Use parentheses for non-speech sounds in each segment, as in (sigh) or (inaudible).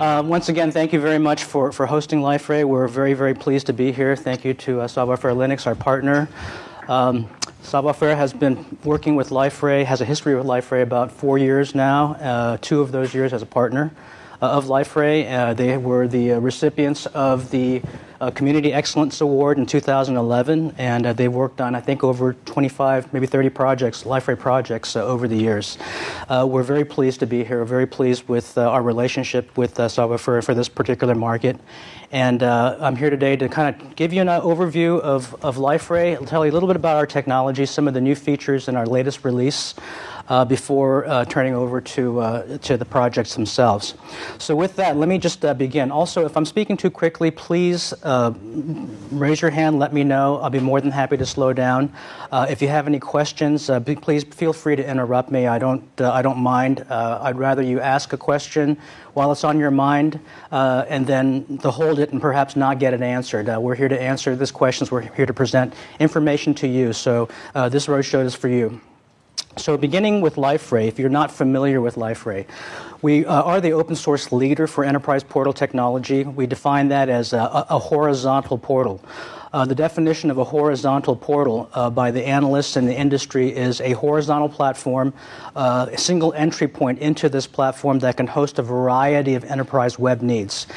Uh, once again, thank you very much for, for hosting Liferay. We're very, very pleased to be here. Thank you to uh, Linux, our partner. Um, has been working with Liferay, has a history with Liferay about four years now, uh, two of those years as a partner uh, of Liferay. Uh, they were the uh, recipients of the uh, Community Excellence Award in 2011, and uh, they've worked on, I think, over 25, maybe 30 projects, Liferay projects uh, over the years. Uh, we're very pleased to be here. Very pleased with uh, our relationship with uh, Savoir-Faire for this particular market. And uh, I'm here today to kind of give you an overview of, of Liferay, I'll tell you a little bit about our technology, some of the new features in our latest release uh, before uh, turning over to, uh, to the projects themselves. So with that, let me just uh, begin. Also, if I'm speaking too quickly, please uh, raise your hand, let me know. I'll be more than happy to slow down. if you have any questions, be, please feel free to interrupt me. I don't, I don't mind. I'd rather you ask a question while it's on your mind and then to hold it and perhaps not get it answered. we're here to answer these questions. We're here to present information to you. So this roadshow is for you. So beginning with Liferay, if you're not familiar with Liferay, we uh, are the open source leader for enterprise portal technology. We define that as a, a horizontal portal. Uh, the definition of a horizontal portal uh, by the analysts in the industry is a horizontal platform, uh, a single entry point into this platform that can host a variety of enterprise web needs.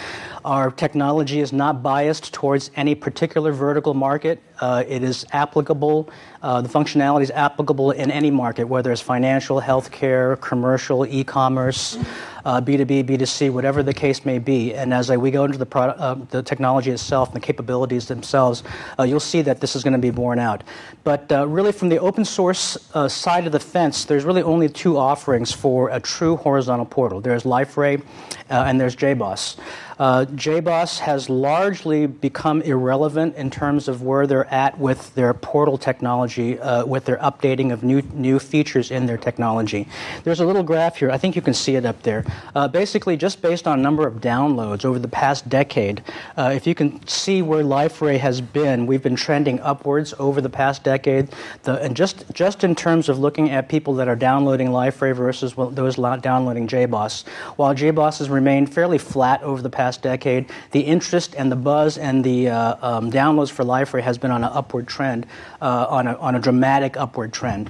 Our technology is not biased towards any particular vertical market. Uh, it is applicable, uh, the functionality is applicable in any market, whether it's financial, healthcare, commercial, e commerce, uh, B2B, B2C, whatever the case may be. And as we go into the, product, uh, the technology itself and the capabilities themselves, uh, you'll see that this is going to be borne out. But uh, really, from the open source side of the fence, there's really only two offerings for a true horizontal portal there's Liferay and there's JBoss. Uh, JBoss has largely become irrelevant in terms of where they're at with their portal technology, uh, with their updating of new new features in their technology. There's a little graph here. I think you can see it up there. Uh, basically, just based on number of downloads over the past decade, uh, if you can see where Liferay has been, we've been trending upwards over the past decade. The, and just just in terms of looking at people that are downloading Liferay versus those downloading JBoss, while JBoss has remained fairly flat over the past past decade, the interest and the buzz and the uh, um, downloads for Liferay has been on an upward trend, uh, on, a, on a dramatic upward trend.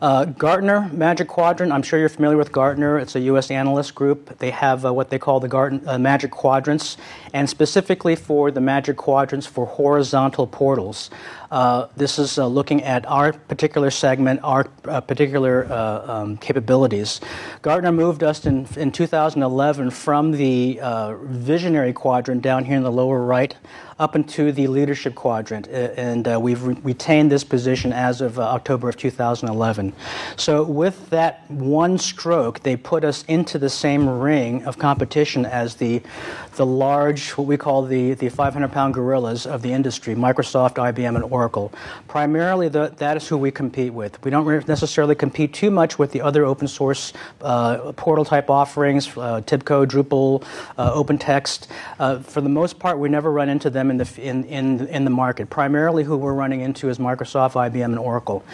Uh, Gartner Magic Quadrant, I'm sure you're familiar with Gartner. It's a U.S. analyst group. They have uh, what they call the Gartner, uh, Magic Quadrants, and specifically for the Magic Quadrants for horizontal portals. Uh, this is uh, looking at our particular segment, our uh, particular uh, um, capabilities. Gartner moved us in, in 2011 from the uh, visionary quadrant down here in the lower right up into the leadership quadrant, and uh, we've re- retained this position as of October of 2011. So, with that one stroke, they put us into the same ring of competition as the, the large, what we call the, the 500 pound gorillas of the industry Microsoft, IBM, and Oracle. Oracle. Primarily, the, that is who we compete with. We don't necessarily compete too much with the other open source uh, portal type offerings, uh, Tibco, Drupal, uh, OpenText. Uh, for the most part, we never run into them in the, in, in, in the market. Primarily, who we're running into is Microsoft, IBM, and Oracle.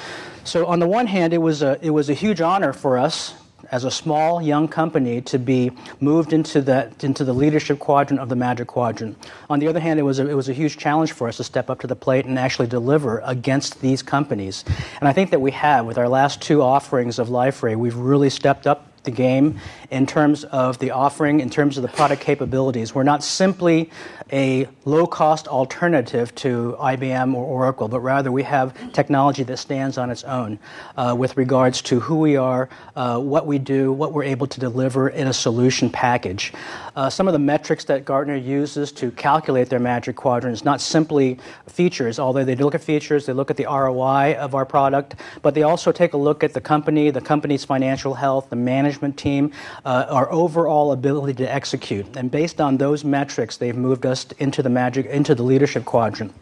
So, on the one hand, it was a, it was a huge honor for us as a small young company to be moved into the into the leadership quadrant of the magic quadrant. On the other hand, it was a, it was a huge challenge for us to step up to the plate and actually deliver against these companies. And I think that we have with our last two offerings of Liferay, we've really stepped up the game in terms of the offering, in terms of the product capabilities. We're not simply a low cost alternative to IBM or Oracle, but rather we have technology that stands on its own uh, with regards to who we are, uh, what we do, what we're able to deliver in a solution package. Uh, some of the metrics that Gartner uses to calculate their magic quadrant is not simply features, although they look at features, they look at the ROI of our product, but they also take a look at the company, the company's financial health, the management team, uh, our overall ability to execute. And based on those metrics, they've moved us into the magic into the leadership quadrant.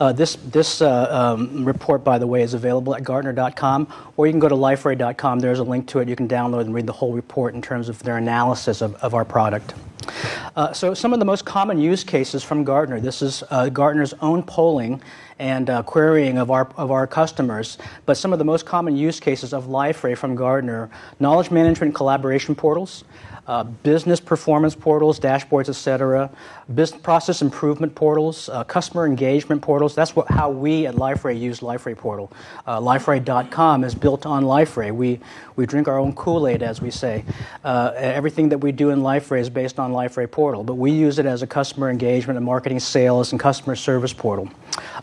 Uh, this this uh, um, report, by the way, is available at Gartner.com, or you can go to Liferay.com. There's a link to it. You can download and read the whole report in terms of their analysis of, of our product. Uh, so, some of the most common use cases from Gartner. This is uh, Gartner's own polling and uh, querying of our, of our customers. But some of the most common use cases of Liferay from Gartner knowledge management collaboration portals, uh, business performance portals, dashboards, etc., business process improvement portals, uh, customer engagement portals. That's what, how we at Liferay use Liferay Portal. Uh, Liferay.com is built on Liferay. We, we drink our own Kool-Aid, as we say. Uh, everything that we do in Liferay is based on Liferay Portal, but we use it as a customer engagement and marketing sales and customer service portal.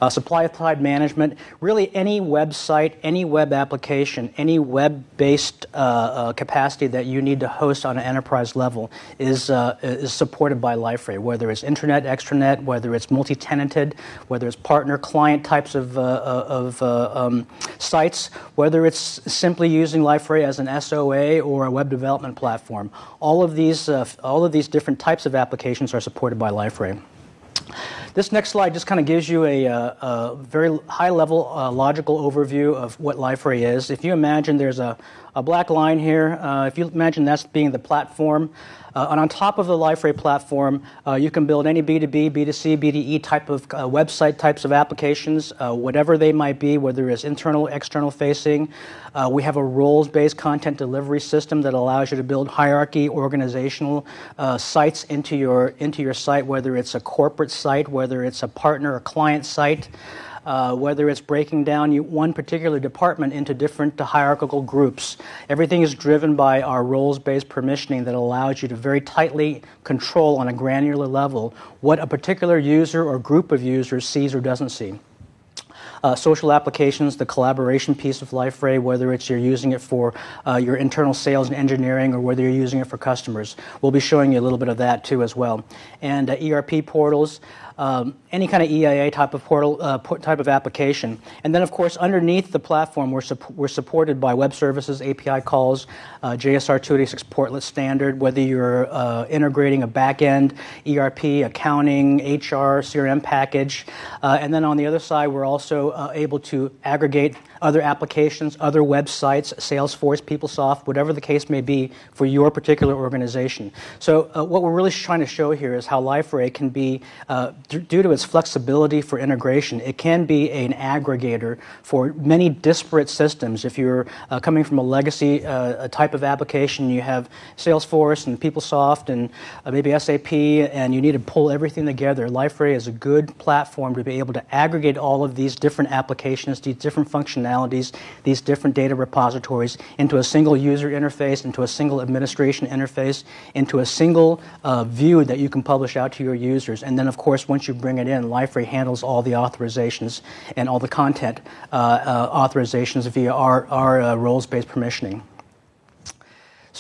Uh, supply side management, really any website, any web application, any web-based uh, uh, capacity that you need to host on an enterprise level is, uh, is supported by Liferay, whether it's intranet, extranet, whether it's multi-tenanted, whether it's partner client types of, uh, uh, um, sites, whether it's simply using Liferay as an SOA or a web development platform. All of these, all of these different types of applications are supported by Liferay. This next slide just kind of gives you a, a, a very high level uh, logical overview of what Liferay is. If you imagine there's a, a black line here, uh, if you imagine that's being the platform, uh, and on top of the Liferay platform, uh, you can build any B2B, B2C, B2E type of uh, website types of applications, uh, whatever they might be, whether it's internal, external facing. Uh, we have a roles based content delivery system that allows you to build hierarchy organizational uh, sites into your, into your site, whether it's a corporate site, whether it's a partner or client site uh, whether it's breaking down one particular department into different hierarchical groups. Everything is driven by our roles based permissioning that allows you to very tightly control on a granular level what a particular user or group of users sees or doesn't see. Uh, social applications, the collaboration piece of Liferay, whether it's you're using it for uh, your internal sales and engineering or whether you're using it for customers. We'll be showing you a little bit of that too as well. And uh, ERP portals, um, any kind of EIA type of portal uh, type of application. And then, of course, underneath the platform, we're, we're supported by web services, API calls, uh, JSR 286 portlet standard, whether you're uh, integrating a backend, ERP, accounting, HR, CRM package. Uh, and then on the other side, we're also uh, able to aggregate other applications, other websites, Salesforce, PeopleSoft, whatever the case may be for your particular organization. So uh, what we're really trying to show here is how Liferay can be, uh, due to its flexibility for integration, it can be an aggregator for many disparate systems. If you're uh, coming from a legacy uh, a type of application, you have Salesforce and PeopleSoft and uh, maybe SAP, and you need to pull everything together. Liferay is a good platform to be able to aggregate all of these different applications, these different functionalities functionalities, these different data repositories into a single user interface, into a single administration interface, into a single uh, view that you can publish out to your users. And then, of course, once you bring it in, Liferay handles all the authorizations and all the content uh, uh, authorizations via our, our uh, roles-based permissioning.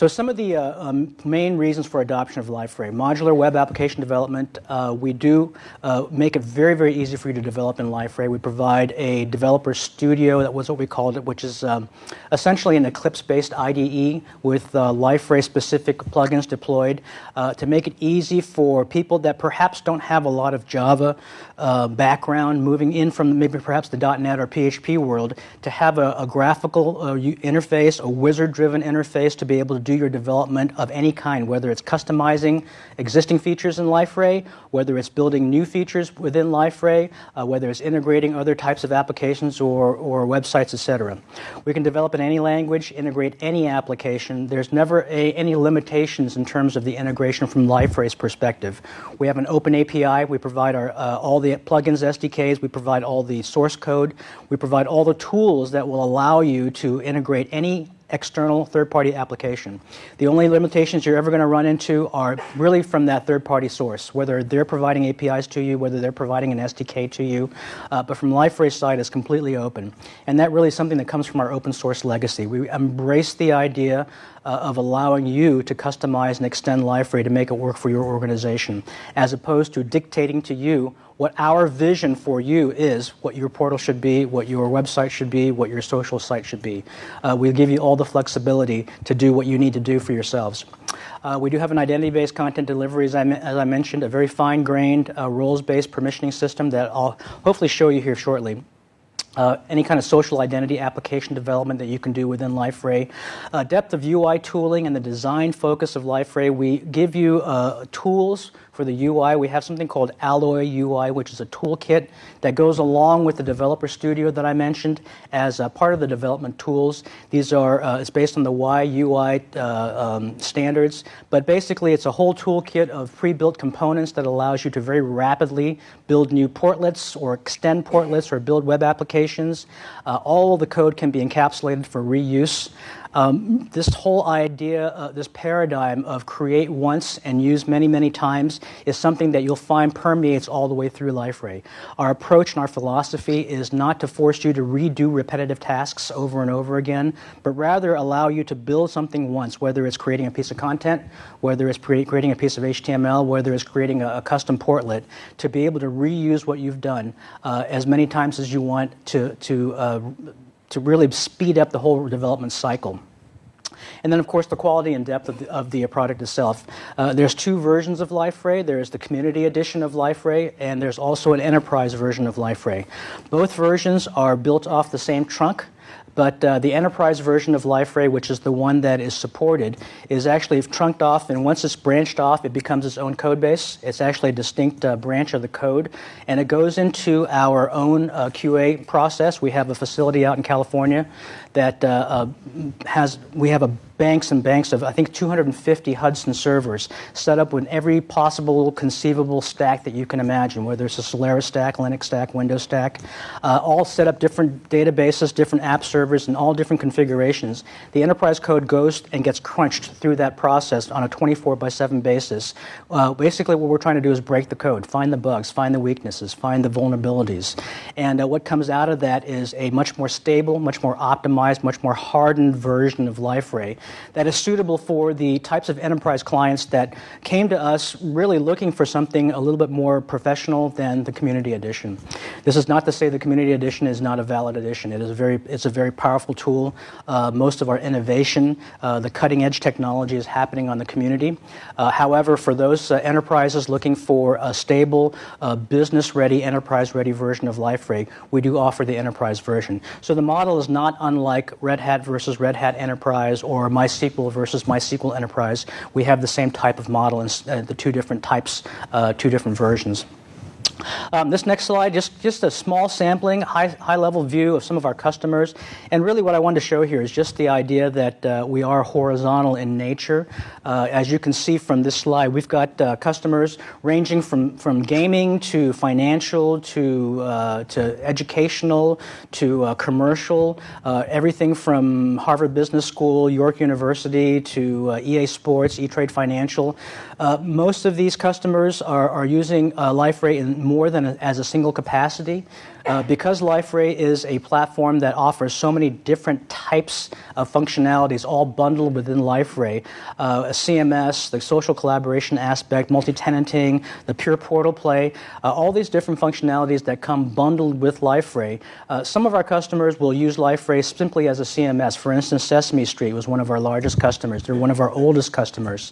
So some of the uh, um, main reasons for adoption of Liferay. Modular web application development. Uh, we do uh, make it very, very easy for you to develop in Liferay. We provide a developer studio, that was what we called it, which is um, essentially an Eclipse-based IDE with uh, Liferay-specific plugins deployed uh, to make it easy for people that perhaps don't have a lot of Java uh, background, moving in from maybe perhaps the .NET or PHP world, to have a, a graphical interface, a wizard-driven interface to be able to do your development of any kind, whether it's customizing existing features in Liferay, whether it's building new features within Liferay, uh, whether it's integrating other types of applications or, or websites, etc. We can develop in any language, integrate any application. There's never a, any limitations in terms of the integration from Liferay's perspective. We have an open API. We provide our, uh, all the plugins, SDKs. We provide all the source code. We provide all the tools that will allow you to integrate any external third-party application. The only limitations you're ever going to run into are really from that third-party source, whether they're providing APIs to you, whether they're providing an SDK to you. Uh, but from Liferay's side, it's completely open. And that really is something that comes from our open source legacy. We embrace the idea uh, of allowing you to customize and extend Liferay to make it work for your organization, as opposed to dictating to you what our vision for you is, what your portal should be, what your website should be, what your social site should be. Uh, we'll give you all the flexibility to do what you need to do for yourselves. Uh, we do have an identity-based content delivery, as I, as I mentioned, a very fine-grained, uh, roles-based permissioning system that I'll hopefully show you here shortly. uh, any kind of social identity application development that you can do within LifeRay. Uh, depth of UI tooling and the design focus of LifeRay. We give you uh, tools for the UI. We have something called Alloy UI, which is a toolkit that goes along with the developer studio that I mentioned as a part of the development tools. These are, uh, it's based on the YUI uh, um, standards, but basically it's a whole toolkit of pre-built components that allows you to very rapidly build new portlets or extend portlets or build web applications. Uh, all of the code can be encapsulated for reuse. Um, this whole idea, uh, this paradigm of create once and use many, many times is something that you'll find permeates all the way through LifeRay. Our approach and our philosophy is not to force you to redo repetitive tasks over and over again, but rather allow you to build something once, whether it's creating a piece of content, whether it's creating a piece of HTML, whether it's creating a, a custom portlet, to be able to reuse what you've done uh, as many times as you want to, to uh, to really speed up the whole development cycle. And then, of course, the quality and depth of the, of the product itself. Uh, there's two versions of LifeRay. There's the community edition of LifeRay, and there's also an enterprise version of LifeRay. Both versions are built off the same trunk. But uh, the enterprise version of LifeRay, which is the one that is supported, is actually trunked off, and once it's branched off, it becomes its own code base. It's actually a distinct uh, branch of the code, and it goes into our own uh, QA process. We have a facility out in California that uh, uh, has, we have a banks and banks of, I think, 250 Hudson servers set up with every possible conceivable stack that you can imagine, whether it's a Solaris stack, Linux stack, Windows stack, uh, all set up different databases, different app servers, and all different configurations. The enterprise code goes and gets crunched through that process on a 24 by 7 basis. Uh, basically, what we're trying to do is break the code, find the bugs, find the weaknesses, find the vulnerabilities. And uh, what comes out of that is a much more stable, much more optimized, much more hardened version of LifeRay that is suitable for the types of enterprise clients that came to us really looking for something a little bit more professional than the community edition. This is not to say the community edition is not a valid edition. It is a very, it's a very powerful tool. Uh, most of our innovation, uh, the cutting edge technology is happening on the community. Uh, however, for those uh, enterprises looking for a stable, uh, business ready, enterprise ready version of LifeRay, we do offer the enterprise version. So the model is not unlike Red Hat versus Red Hat Enterprise or MySQL versus MySQL Enterprise. We have the same type of model in uh, the two different types, uh, two different versions. Um, this next slide, just, just a small sampling, high, high level view of some of our customers. And really, what I wanted to show here is just the idea that uh, we are horizontal in nature. Uh, as you can see from this slide, we've got uh, customers ranging from, from gaming to financial to, uh, to educational to uh, commercial, uh, everything from Harvard Business School, York University to EA Sports, E Trade Financial. Uh, most of these customers are, are using uh, LifeRay in more than a, as a single capacity. Uh, because LifeRay is a platform that offers so many different types of functionalities all bundled within LifeRay, uh, a CMS, the social collaboration aspect, multi-tenanting, the pure portal play, uh, all these different functionalities that come bundled with LifeRay. Uh, some of our customers will use LifeRay simply as a CMS. For instance, Sesame Street was one of our largest customers. They're one of our oldest customers.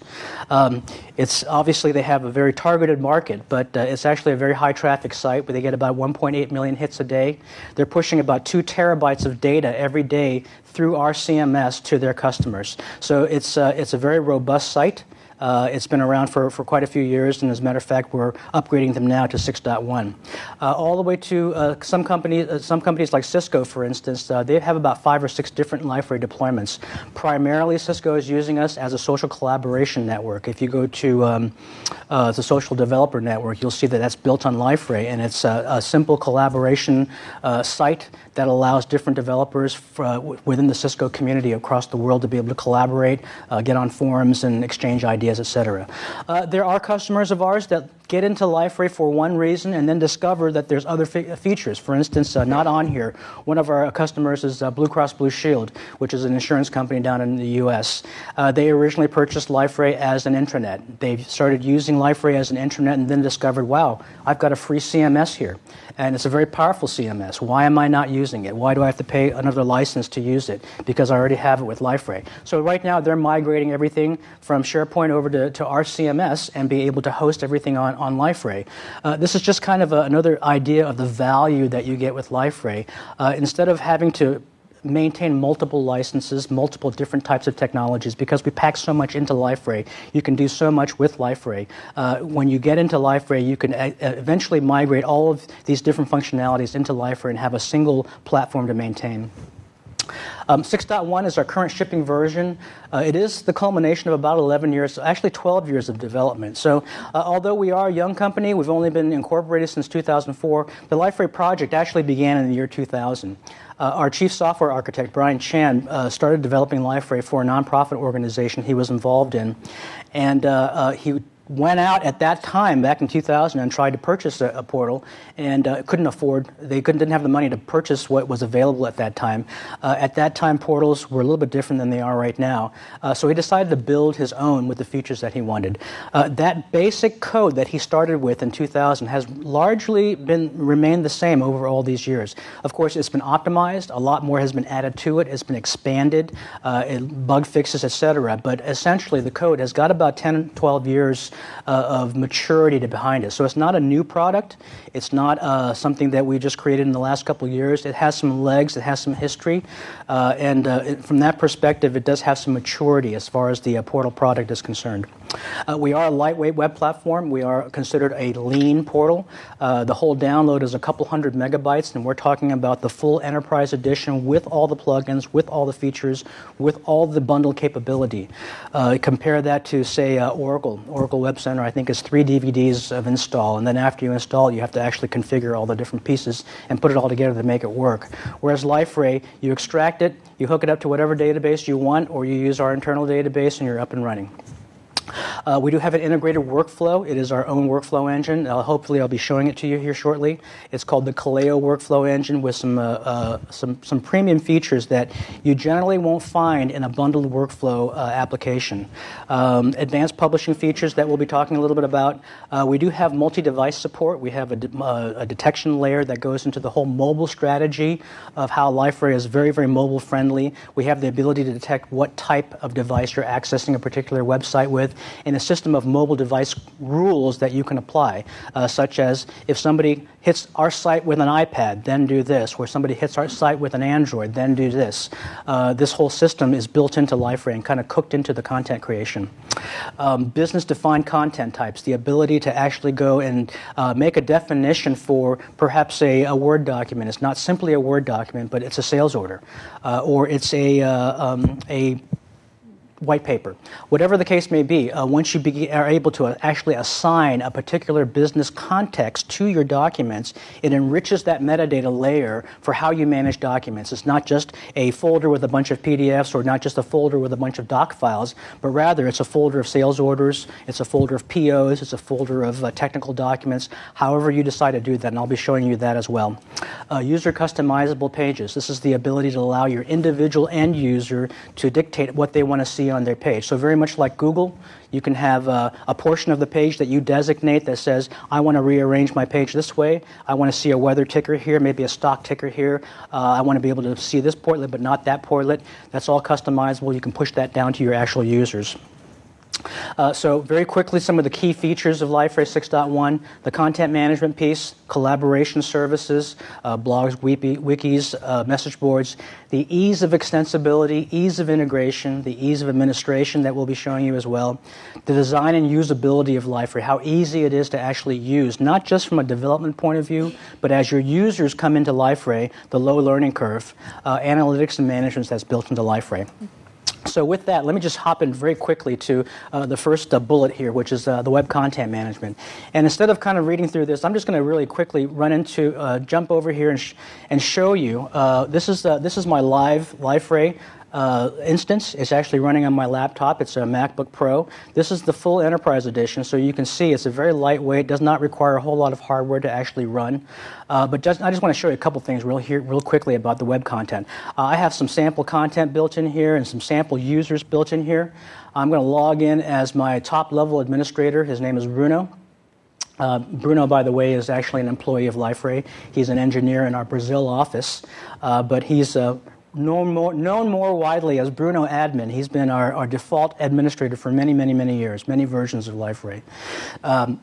Um, it's obviously they have a very targeted market, but uh, it's actually a very high traffic site where they get about 1.8 million hits a day. They're pushing about two terabytes of data every day through our CMS to their customers. So it's, uh, it's a very robust site. Uh, it's been around for, for quite a few years, and as a matter of fact, we're upgrading them now to 6.1. Uh, all the way to uh, some companies, uh, some companies like Cisco, for instance, uh, they have about five or six different LifeRay deployments. Primarily, Cisco is using us as a social collaboration network. If you go to um, uh, the Social Developer Network, you'll see that that's built on LifeRay, and it's a, a simple collaboration site that allows different developers for, within the Cisco community across the world to be able to collaborate, get on forums, and exchange ideas ideas, etc. Uh, there are customers of ours that get into LifeRay for one reason and then discover that there's other features. For instance, uh, not on here, one of our customers is uh, Blue Cross Blue Shield, which is an insurance company down in the U.S. Uh, they originally purchased LifeRay as an intranet. They started using LifeRay as an intranet and then discovered, wow, I've got a free CMS here. And it's a very powerful CMS. Why am I not using it? Why do I have to pay another license to use it? Because I already have it with LifeRay. So right now they're migrating everything from SharePoint over to, to our CMS and be able to host everything on, on LifeRay. Uh, this is just kind of a, another idea of the value that you get with LifeRay. Uh, instead of having to maintain multiple licenses, multiple different types of technologies because we pack so much into LifeRay. You can do so much with LifeRay. Uh, when you get into LifeRay, you can a- eventually migrate all of these different functionalities into LifeRay and have a single platform to maintain. Um, 6.1 is our current shipping version. Uh, it is the culmination of about 11 years, actually 12 years of development. So, uh, although we are a young company, we've only been incorporated since 2004. The LifeRay project actually began in the year 2000. Uh, our chief software architect, Brian Chan, uh, started developing LifeRay for a nonprofit organization he was involved in. And uh, uh, he went out at that time, back in 2000, and tried to purchase a, a portal and uh, couldn't afford, they couldn't, didn't have the money to purchase what was available at that time. Uh, at that time, portals were a little bit different than they are right now. Uh, so he decided to build his own with the features that he wanted. Uh, that basic code that he started with in 2000 has largely been remained the same over all these years. Of course, it's been optimized, a lot more has been added to it, it's been expanded, uh, bug fixes, etc. But essentially, the code has got about 10, 12 years uh, of maturity to behind it. So it's not a new product. It's not uh, something that we just created in the last couple years. It has some legs. It has some history, uh, and uh, it, from that perspective, it does have some maturity as far as the uh, portal product is concerned. Uh, we are a lightweight web platform. We are considered a lean portal. the whole download is a couple hundred megabytes, and we're talking about the full enterprise edition with all the plugins, with all the features, with all the bundle capability. compare that to, say, Oracle. Oracle Web Center, I think, is three DVDs of install, and then after you install, you have to actually configure all the different pieces and put it all together to make it work. Whereas LifeRay, you extract it, you hook it up to whatever database you want, or you use our internal database and you're up and running. Uh, we do have an integrated workflow. It is our own workflow engine. Uh, hopefully, I'll be showing it to you here shortly. It's called the Kaleo workflow engine with some, uh, uh some, some premium features that you generally won't find in a bundled workflow uh, application. Um, advanced publishing features that we'll be talking a little bit about. Uh, we do have multi device support. We have a, de- a, detection layer that goes into the whole mobile strategy of how LifeRay is very, very mobile friendly. We have the ability to detect what type of device you're accessing a particular website with in a system of mobile device rules that you can apply, uh, such as if somebody hits our site with an iPad, then do this, or somebody hits our site with an Android, then do this. Uh, this whole system is built into LifeRay and kind of cooked into the content creation. Um, business defined content types, the ability to actually go and uh, make a definition for perhaps a, a, Word document. It's not simply a Word document, but it's a sales order, uh, or it's a, uh, um, a white paper. Whatever the case may be, uh, once you be, are able to uh, actually assign a particular business context to your documents, it enriches that metadata layer for how you manage documents. It's not just a folder with a bunch of PDFs or not just a folder with a bunch of doc files, but rather it's a folder of sales orders, it's a folder of POs, it's a folder of uh, technical documents, however you decide to do that, and I'll be showing you that as well. Uh, user customizable pages. This is the ability to allow your individual end user to dictate what they want to see on their page. So, very much like Google, you can have a, a portion of the page that you designate that says, I want to rearrange my page this way. I want to see a weather ticker here, maybe a stock ticker here. Uh, I want to be able to see this portlet, but not that portlet. That's all customizable. You can push that down to your actual users. Uh, so very quickly, some of the key features of LifeRay 6.1, the content management piece, collaboration services, uh, blogs, wikis, uh, message boards, the ease of extensibility, ease of integration, the ease of administration that we'll be showing you as well, the design and usability of LifeRay, how easy it is to actually use, not just from a development point of view, but as your users come into LifeRay, the low learning curve, uh, analytics and management that's built into LifeRay. So with that, let me just hop in very quickly to uh, the first uh, bullet here, which is uh, the web content management. And instead of kind of reading through this, I'm just going to really quickly run into, uh, jump over here and, sh- and show you. Uh, this is uh, this is my live LifeRay uh, instance. It's actually running on my laptop. It's a MacBook Pro. This is the full Enterprise Edition, so you can see it's a very lightweight, does not require a whole lot of hardware to actually run. Uh, but just, I just want to show you a couple things real, here, real quickly about the web content. Uh, I have some sample content built in here and some sample users built in here. I'm going to log in as my top level administrator. His name is Bruno. Uh, Bruno, by the way, is actually an employee of LifeRay. He's an engineer in our Brazil office, uh, but he's uh, known more, known more widely as Bruno Admin. He's been our, our default administrator for many, many, many years, many versions of LifeRay. Um,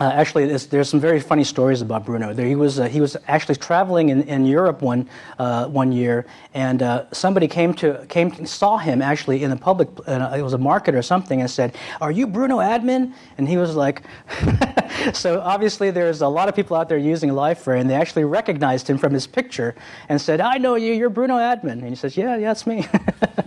Uh, actually, there's, there's, some very funny stories about Bruno. There, he was uh, he was actually traveling in, in Europe one uh, one year, and uh, somebody came to came saw him actually in the public. Uh, it was a market or something, and said, "Are you Bruno Admin?" And he was like, (laughs) "So obviously, there's a lot of people out there using LifeRay, and they actually recognized him from his picture and said, "I know you. You're Bruno Admin." And he says, "Yeah, yeah, it's me."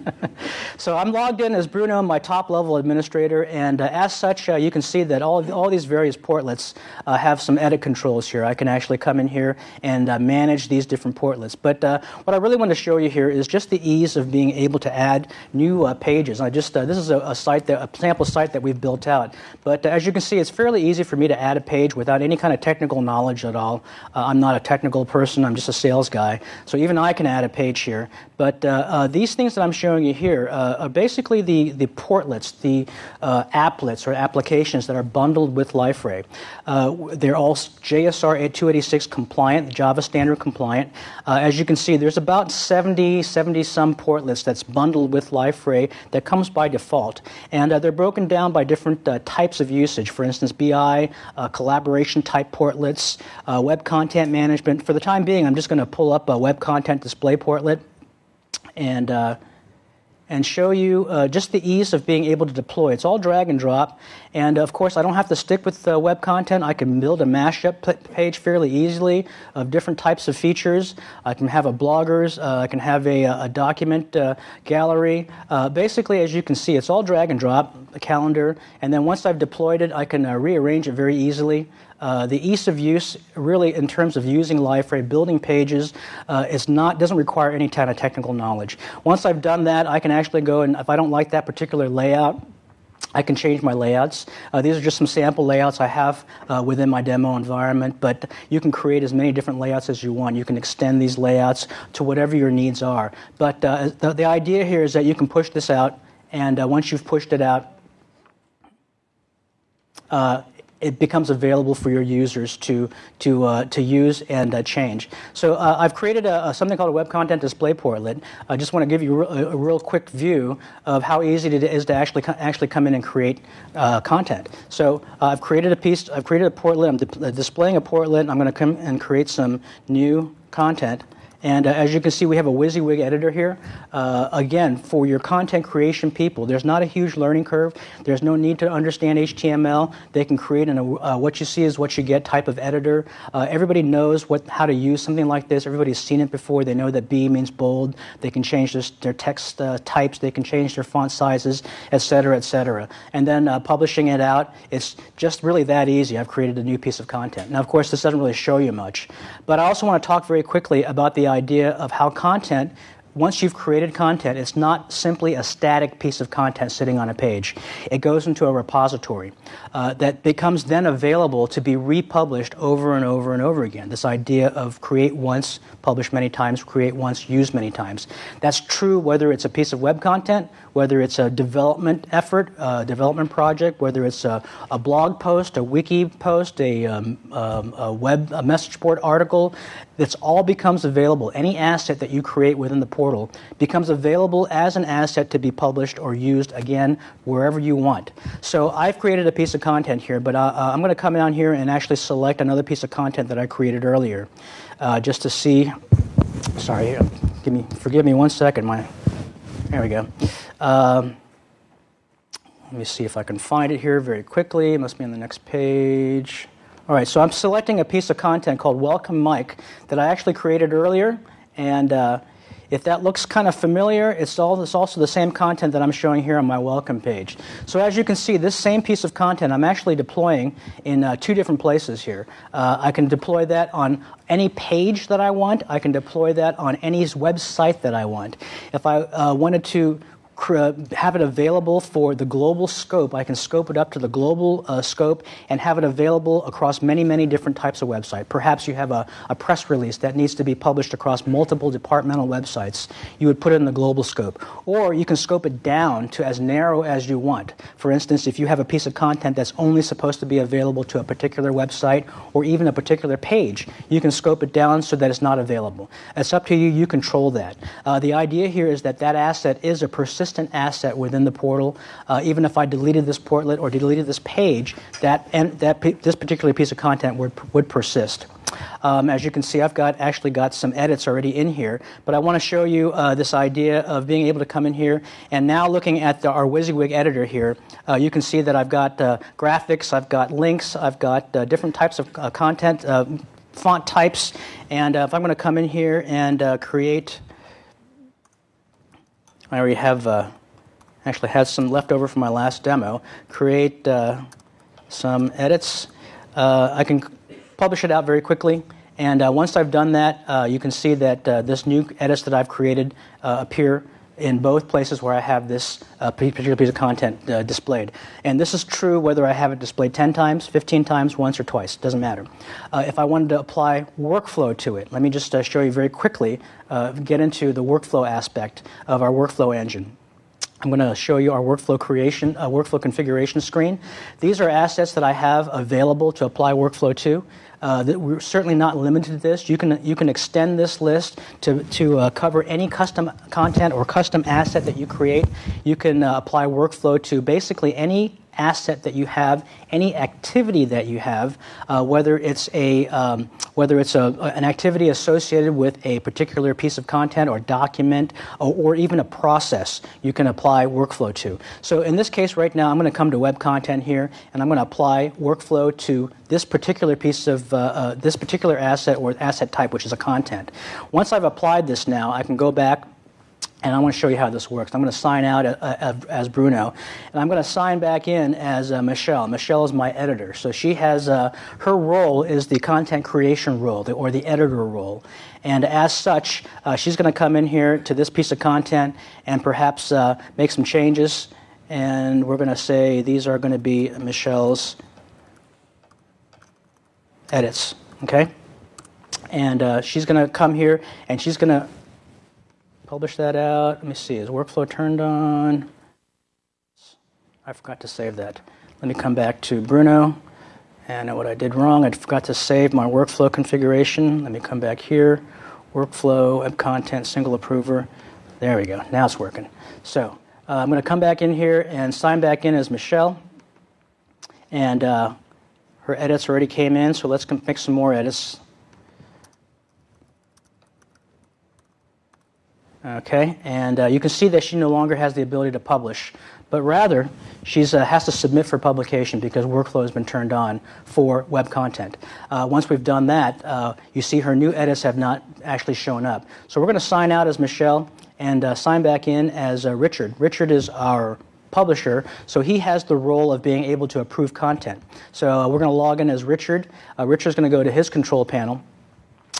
(laughs) so I'm logged in as Bruno, my top level administrator, and uh, as such, you can see that all all these various portlets uh, have some edit controls here. I can actually come in here and uh, manage these different portlets. But uh, what I really want to show you here is just the ease of being able to add new uh, pages. I just uh, this is a, a, site that a sample site that we've built out. But uh, as you can see, it's fairly easy for me to add a page without any kind of technical knowledge at all. I'm not a technical person. I'm just a sales guy. So even I can add a page here. But these things that I'm showing you here are basically the the portlets, the applets or applications that are bundled with LifeRay. Uh, they're all JSR 286 compliant, Java standard compliant. Uh, as you can see, there's about 70, 70 some portlets that's bundled with LifeRay that comes by default. And uh, they're broken down by different uh, types of usage. For instance, BI, uh, collaboration type portlets, uh, web content management. For the time being, I'm just going to pull up a web content display portlet and and show you uh, just the ease of being able to deploy. It's all drag and drop. And of course, I don't have to stick with uh, web content. I can build a mashup page fairly easily of different types of features. I can have a bloggers, uh, I can have a, a document uh, gallery. Uh, basically, as you can see, it's all drag and drop, a calendar. And then once I've deployed it, I can uh, rearrange it very easily. Uh, the ease of use, really, in terms of using LifeRay, building pages, uh, is not doesn't require any kind of technical knowledge. Once I've done that, I can actually go and if I don't like that particular layout, I can change my layouts. Uh, these are just some sample layouts I have uh, within my demo environment, but you can create as many different layouts as you want. You can extend these layouts to whatever your needs are. But uh, the, the, idea here is that you can push this out, and uh, once you've pushed it out, uh, it becomes available for your users to, to, uh, to use and uh, change. So uh, I've created a, a, something called a Web Content Display Portlet. I just want to give you a, a, real quick view of how easy it is to actually, actually come in and create uh, content. So uh, I've created a piece, I've created a portlet, I'm di displaying a portlet, I'm going to come and create some new content. And uh, as you can see, we have a WYSIWYG editor here. Uh, again, for your content creation people, there's not a huge learning curve. There's no need to understand HTML. They can create an, uh, what you see is what you get type of editor. Uh, everybody knows what, how to use something like this. Everybody's seen it before. They know that B means bold. They can change their, their text uh, types. They can change their font sizes, et cetera, et cetera. And then uh, publishing it out, it's just really that easy. I've created a new piece of content. Now, of course, this doesn't really show you much. But I also want to talk very quickly about the idea of how content once you've created content, it's not simply a static piece of content sitting on a page. It goes into a repository uh, that becomes then available to be republished over and over and over again. This idea of create once, publish many times, create once, use many times. That's true whether it's a piece of web content, whether it's a development effort, a development project, whether it's a, a blog post, a wiki post, a, um, um, a web a message board article. This all becomes available. Any asset that you create within the portal becomes available as an asset to be published or used again wherever you want. So I've created a piece of content here, but uh, uh I'm going to come down here and actually select another piece of content that I created earlier, uh, just to see. Sorry, give me forgive me one second. My there we go. Um, let me see if I can find it here very quickly. It must be on the next page. All right, so I'm selecting a piece of content called Welcome Mike that I actually created earlier. And uh, if that looks kind of familiar, it's, all, it's also the same content that I'm showing here on my welcome page. So as you can see, this same piece of content I'm actually deploying in uh, two different places here. Uh, I can deploy that on any page that I want. I can deploy that on any website that I want. If I uh, wanted to have it available for the global scope. I can scope it up to the global uh, scope and have it available across many, many different types of website. Perhaps you have a, a, press release that needs to be published across multiple departmental websites. You would put it in the global scope. Or you can scope it down to as narrow as you want. For instance, if you have a piece of content that's only supposed to be available to a particular website or even a particular page, you can scope it down so that it's not available. It's up to you. You control that. Uh, the idea here is that that asset is a persistent persistent asset within the portal. Uh, even if I deleted this portlet or deleted this page, that, and that this particular piece of content would, would persist. Um, as you can see, I've got actually got some edits already in here, but I want to show you uh, this idea of being able to come in here and now looking at the, our WYSIWYG editor here, uh, you can see that I've got uh, graphics, I've got links, I've got uh, different types of uh, content, uh, font types, and if I'm going to come in here and create, I already have actually had some left over from my last demo, create some edits. I can publish it out very quickly. And uh, once I've done that, uh, you can see that uh, this new edits that I've created uh, appear in both places where I have this uh, particular piece of content uh, displayed. And this is true whether I have it displayed 10 times, 15 times, once, or twice. Doesn't matter. if I wanted to apply workflow to it, let me just show you very quickly, get into the workflow aspect of our workflow engine. I'm going to show you our workflow creation, uh, workflow configuration screen. These are assets that I have available to apply workflow to. Uh, we're certainly not limited to this. You can, you can extend this list to, to uh, cover any custom content or custom asset that you create. You can uh, apply workflow to basically any asset that you have, any activity that you have, uh, whether it's a um, whether it's a, an activity associated with a particular piece of content or document or, or, even a process, you can apply workflow to. So in this case, right now, I'm going to come to web content here, and I'm going to apply workflow to this particular piece of uh, uh, this particular asset or asset type, which is a content. Once I've applied this now, I can go back and I want to show you how this works. I'm going to sign out uh, uh, as Bruno, and I'm going to sign back in as uh, Michelle. Michelle is my editor, so she has uh, her role is the content creation role, or the editor role, and as such, uh, she's going to come in here to this piece of content and perhaps uh, make some changes. And we're going to say these are going to be Michelle's edits, okay? And she's going to come here and she's going to publish that out. Let me see, is workflow turned on? I forgot to save that. Let me come back to Bruno. And what I did wrong, I forgot to save my workflow configuration. Let me come back here. Workflow, web content, single approver. There we go. Now it's working. So uh, I'm going to come back in here and sign back in as Michelle. And uh, her edits already came in, so let's make some more edits. Okay, and uh, you can see that she no longer has the ability to publish, but rather she uh, has to submit for publication because workflow has been turned on for web content. Uh, once we've done that, uh, you see her new edits have not actually shown up. So we're going to sign out as Michelle and uh, sign back in as uh, Richard. Richard is our publisher, so he has the role of being able to approve content. So we're going to log in as Richard. Richard's going to go to his control panel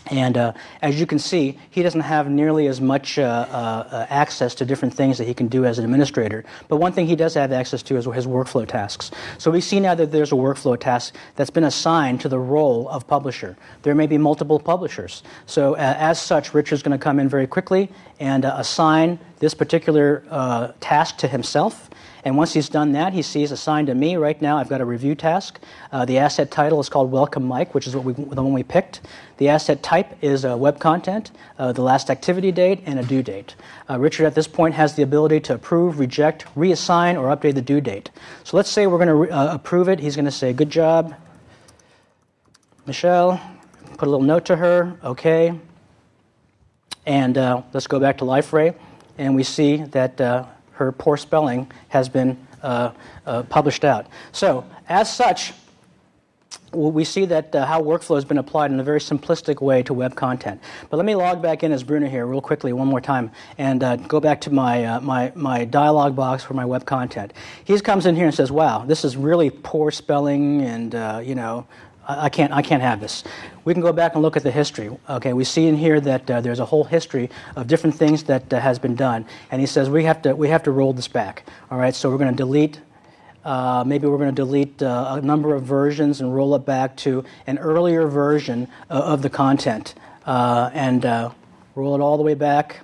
and uh, as you can see, he doesn't have nearly as much uh, uh, access to different things that he can do as an administrator. But one thing he does have access to is his workflow tasks. So we see now that there's a workflow task that's been assigned to the role of publisher. There may be multiple publishers. So uh, as such, Richard's going to come in very quickly and uh, assign this particular uh, task to himself. And once he's done that, he sees assigned to me right now, I've got a review task. Uh, the asset title is called Welcome Mike, which is what we, the one we picked. The asset type is uh, web content, uh, the last activity date, and a due date. Uh, Richard at this point has the ability to approve, reject, reassign, or update the due date. So let's say we're going to uh, approve it. He's going to say, Good job, Michelle. Put a little note to her, okay. And uh, let's go back to LifeRay, and we see that her poor spelling has been uh, uh, published out. So, as such, we see that uh, how workflow has been applied in a very simplistic way to web content. But let me log back in as Bruno here real quickly one more time and uh, go back to my, uh, my, my dialog box for my web content. He comes in here and says, wow, this is really poor spelling and, uh, you know, I can't, I can't have this. We can go back and look at the history. Okay, we see in here that uh, there's a whole history of different things that uh, has been done, and he says we have to we have to roll this back. All right, so we're going to delete. Uh, maybe we're going to delete uh, a number of versions and roll it back to an earlier version uh, of the content, uh, and roll it all the way back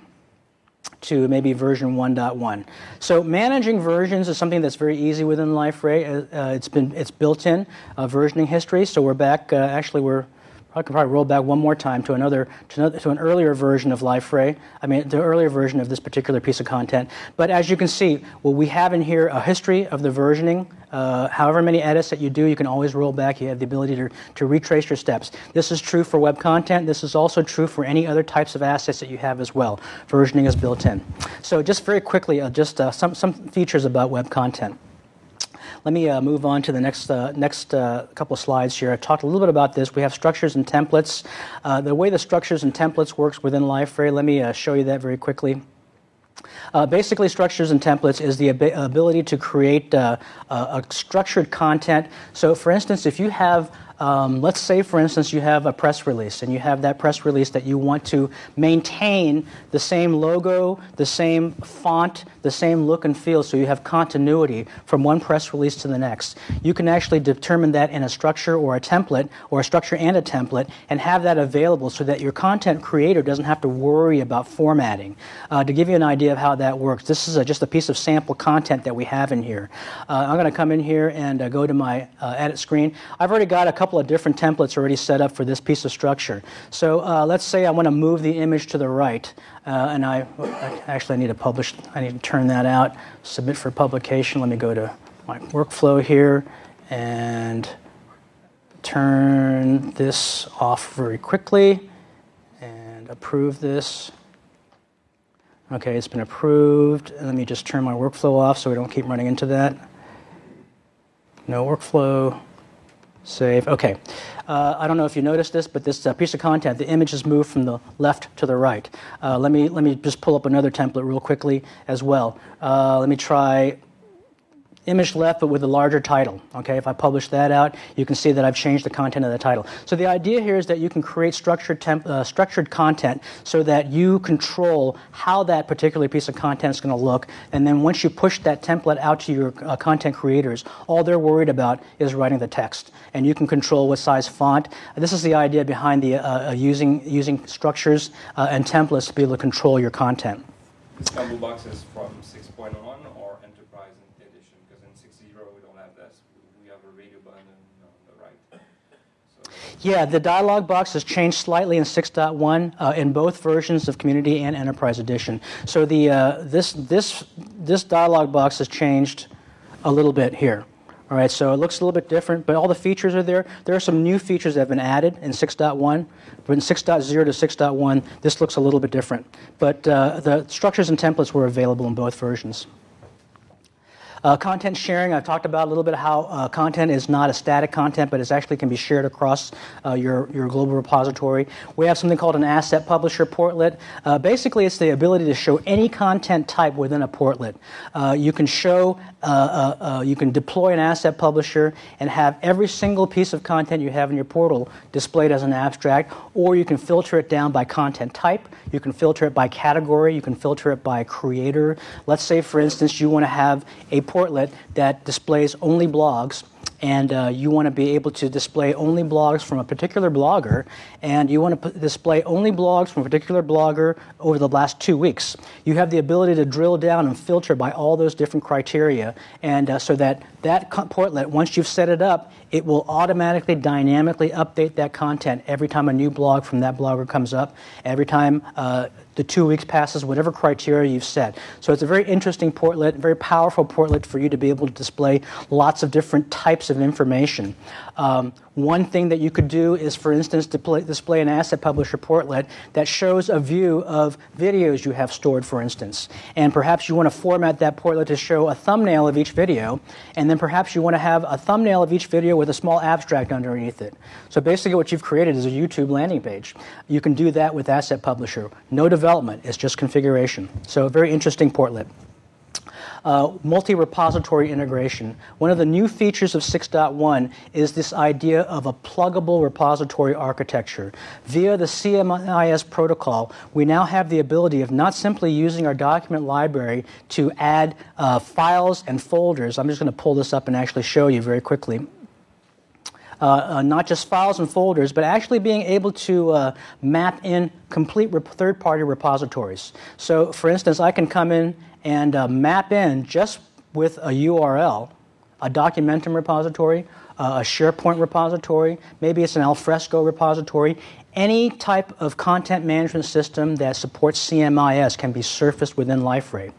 to maybe version 1.1. So managing versions is something that's very easy within LifeRay. Uh, uh, it's been it's built in uh, versioning history. So we're back. Uh, actually, we're I can probably roll back one more time to another, to, another, to an earlier version of LifeRay. I mean, the earlier version of this particular piece of content. But as you can see, we have in here a history of the versioning. Uh, however many edits that you do, you can always roll back. You have the ability to, to retrace your steps. This is true for web content. This is also true for any other types of assets that you have as well. Versioning is built in. So just very quickly, uh, just uh, some, some features about web content. Let me uh, move on to the next, uh, next uh, couple of slides here. I talked a little bit about this. We have structures and templates. Uh, the way the structures and templates works within LifeRay, let me uh, show you that very quickly. Uh, basically, structures and templates is the ab- ability to create uh, a structured content. So, for instance, if you have um, let's say, for instance, you have a press release and you have that press release that you want to maintain the same logo, the same font, the same look and feel, so you have continuity from one press release to the next. You can actually determine that in a structure or a template, or a structure and a template, and have that available so that your content creator doesn't have to worry about formatting. Uh, to give you an idea of how that works, this is a, just a piece of sample content that we have in here. Uh, I'm going to come in here and uh, go to my uh, edit screen. I've already got a couple couple of different templates already set up for this piece of structure. So uh, let's say I want to move the image to the right, uh, and I, I actually need to publish. I need to turn that out. Submit for publication. Let me go to my workflow here and turn this off very quickly and approve this. Okay, it's been approved. Let me just turn my workflow off so we don't keep running into that. No workflow. Save. Okay. Uh, I don't know if you noticed this, but this uh, piece of content, the image has moved from the left to the right. Uh, let me let me just pull up another template real quickly as well. Uh, let me try image left but with a larger title. Okay, if I publish that out, you can see that I've changed the content of the title. So the idea here is that you can create structured, uh, structured content so that you control how that particular piece of content is going to look. And then once you push that template out to your uh, content creators, all they're worried about is writing the text. And you can control what size font. This is the idea behind the, uh, uh using, using structures uh, and templates to be able to control your content. This combo box is from 6.1 or enterprise edition because in 6.0 we don't have this we have a radio button on the right Yeah, the dialog box has changed slightly in 6.1 uh, in both versions of Community and Enterprise Edition. So the uh, this this this dialog box has changed a little bit here. All right, so it looks a little bit different, but all the features are there. There are some new features that have been added in 6.1, but in 6.0 to 6.1, this looks a little bit different. But uh, the structures and templates were available in both versions. Uh, content sharing, I've talked about a little bit how uh, content is not a static content, but it actually can be shared across uh, your, your global repository. We have something called an asset publisher portlet. Uh, basically, it's the ability to show any content type within a portlet. Uh, you can show, uh, you can deploy an asset publisher and have every single piece of content you have in your portal displayed as an abstract, or you can filter it down by content type. You can filter it by category. You can filter it by creator. Let's say, for instance, you want to have a portlet that displays only blogs and uh, you want to be able to display only blogs from a particular blogger, and you want to display only blogs from a particular blogger over the last two weeks. You have the ability to drill down and filter by all those different criteria, and uh, so that that portlet, once you've set it up, it will automatically, dynamically update that content every time a new blog from that blogger comes up, every time uh, the two weeks passes, whatever criteria you've set. So it's a very interesting portlet, very powerful portlet for you to be able to display lots of different types of information. Um, one thing that you could do is, for instance, display, an asset publisher portlet that shows a view of videos you have stored, for instance. And perhaps you want to format that portlet to show a thumbnail of each video, and then perhaps you want to have a thumbnail of each video with a small abstract underneath it. So basically, what you've created is a YouTube landing page. You can do that with Asset Publisher. No development, it's just configuration. So, a very interesting portlet uh, multi-repository integration. One of the new features of 6.1 is this idea of a pluggable repository architecture. Via the CMIS protocol, we now have the ability of not simply using our document library to add uh, files and folders. I'm just going to pull this up and actually show you very quickly. Uh, uh, not just files and folders, but actually being able to uh, map in complete third party repositories. So, for instance, I can come in and uh, map in just with a URL a Documentum repository, uh, a SharePoint repository, maybe it's an Alfresco repository. Any type of content management system that supports CMIS can be surfaced within LifeRay.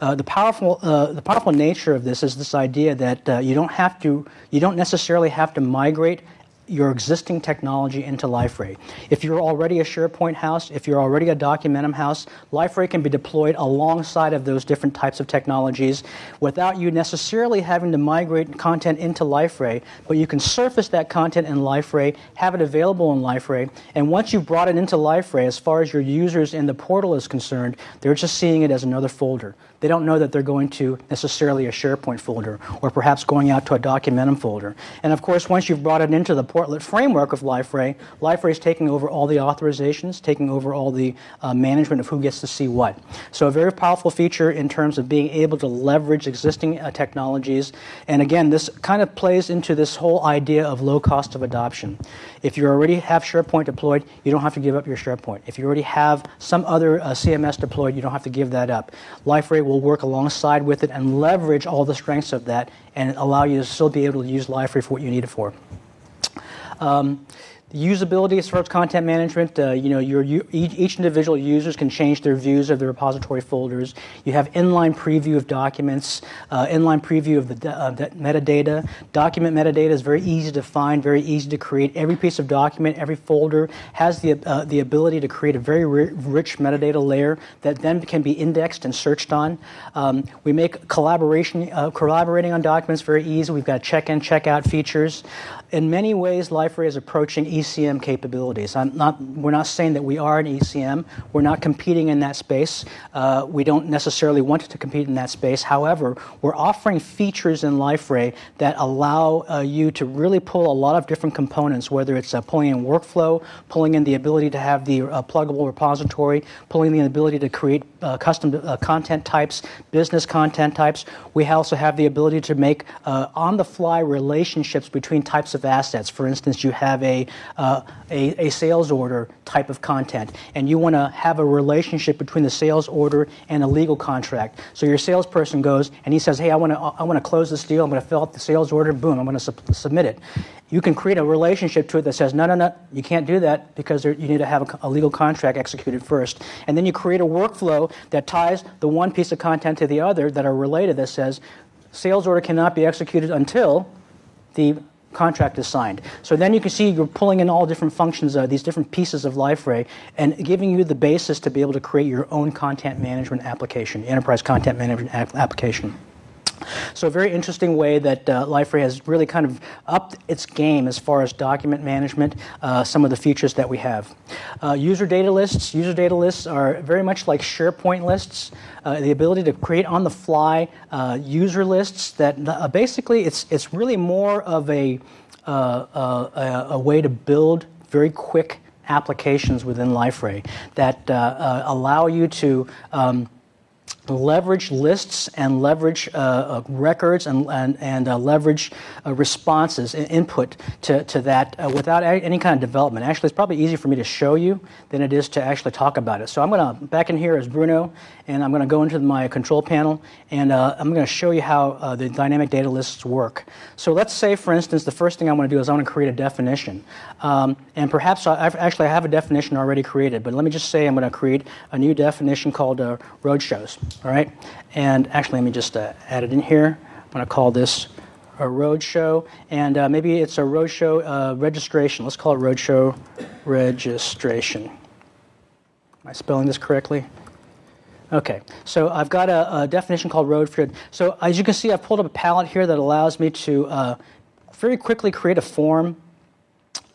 Uh, the powerful, uh, the powerful nature of this is this idea that uh, you don't have to, you don't necessarily have to migrate your existing technology into LifeRay. If you're already a SharePoint house, if you're already a Documentum house, LifeRay can be deployed alongside of those different types of technologies without you necessarily having to migrate content into LifeRay, but you can surface that content in LifeRay, have it available in LifeRay, and once you've brought it into LifeRay, as far as your users in the portal is concerned, they're just seeing it as another folder. They don't know that they're going to necessarily a SharePoint folder or perhaps going out to a Documentum folder. And of course, once you've brought it into the portlet framework of LifeRay, LifeRay is taking over all the authorizations, taking over all the uh, management of who gets to see what. So a very powerful feature in terms of being able to leverage existing uh, technologies. And again, this kind of plays into this whole idea of low cost of adoption. If you already have SharePoint deployed, you don't have to give up your SharePoint. If you already have some other uh, CMS deployed, you don't have to give that up. LifeRay will work alongside with it and leverage all the strengths of that and allow you to still be able to use LifeRay for what you need it for. Um, usability as far as content management, uh, you know, your, you, each, each, individual users can change their views of the repository folders. You have inline preview of documents, uh, inline preview of the, uh, the, metadata. Document metadata is very easy to find, very easy to create. Every piece of document, every folder has the, uh, the ability to create a very rich metadata layer that then can be indexed and searched on. Um, we make collaboration, uh, collaborating on documents very easy. We've got check-in, check-out features in many ways, LifeRay is approaching ECM capabilities. Not, we're not saying that we are an ECM. We're not competing in that space. Uh, we don't necessarily want to compete in that space. However, we're offering features in LifeRay that allow uh, you to really pull a lot of different components, whether it's uh, pulling in workflow, pulling in the ability to have the uh, pluggable repository, pulling in the ability to create uh, custom uh, content types, business content types. We also have the ability to make on-the-fly relationships between types of assets. For instance, you have a, uh, a, a, sales order type of content, and you want to have a relationship between the sales order and a legal contract. So your salesperson goes and he says, "Hey, I want to I want to close this deal. I'm going to fill out the sales order. Boom, I'm going to su submit it." You can create a relationship to it that says, "No, no, no, you can't do that because there, you need to have a, a legal contract executed first. And then you create a workflow that ties the one piece of content to the other that are related that says, "Sales order cannot be executed until." the contract is signed. So then you can see you're pulling in all different functions, uh, these different pieces of LifeRay, and giving you the basis to be able to create your own content management application, enterprise content management application. So a very interesting way that uh, LifeRay has really kind of upped its game as far as document management, uh, some of the features that we have. Uh, user data lists. User data lists are very much like SharePoint lists. Uh, the ability to create on the fly uh, user lists that uh, basically it's, it's really more of a, a, a way to build very quick applications within LifeRay that allow you to um, leverage lists and leverage uh, uh, records and, and, and uh, leverage uh, responses and input to, to that uh, without any kind of development. Actually, it's probably easier for me to show you than it is to actually talk about it. So I'm going to, back in here as Bruno, and I'm going to go into my control panel, and uh, I'm going to show you how the dynamic data lists work. So let's say, for instance, the first thing I want to do is I want to create a definition. Um, and perhaps I, I've, actually I have a definition already created, but let me just say I'm going to create a new definition called roadshows all right? And actually, let me just uh, add it in here. I'm going to call this a roadshow, and uh, maybe it's a roadshow uh, registration. Let's call it roadshow registration. Am I spelling this correctly? Okay, so I've got a, a definition called road So as you can see, I've pulled up a palette here that allows me to uh, very quickly create a form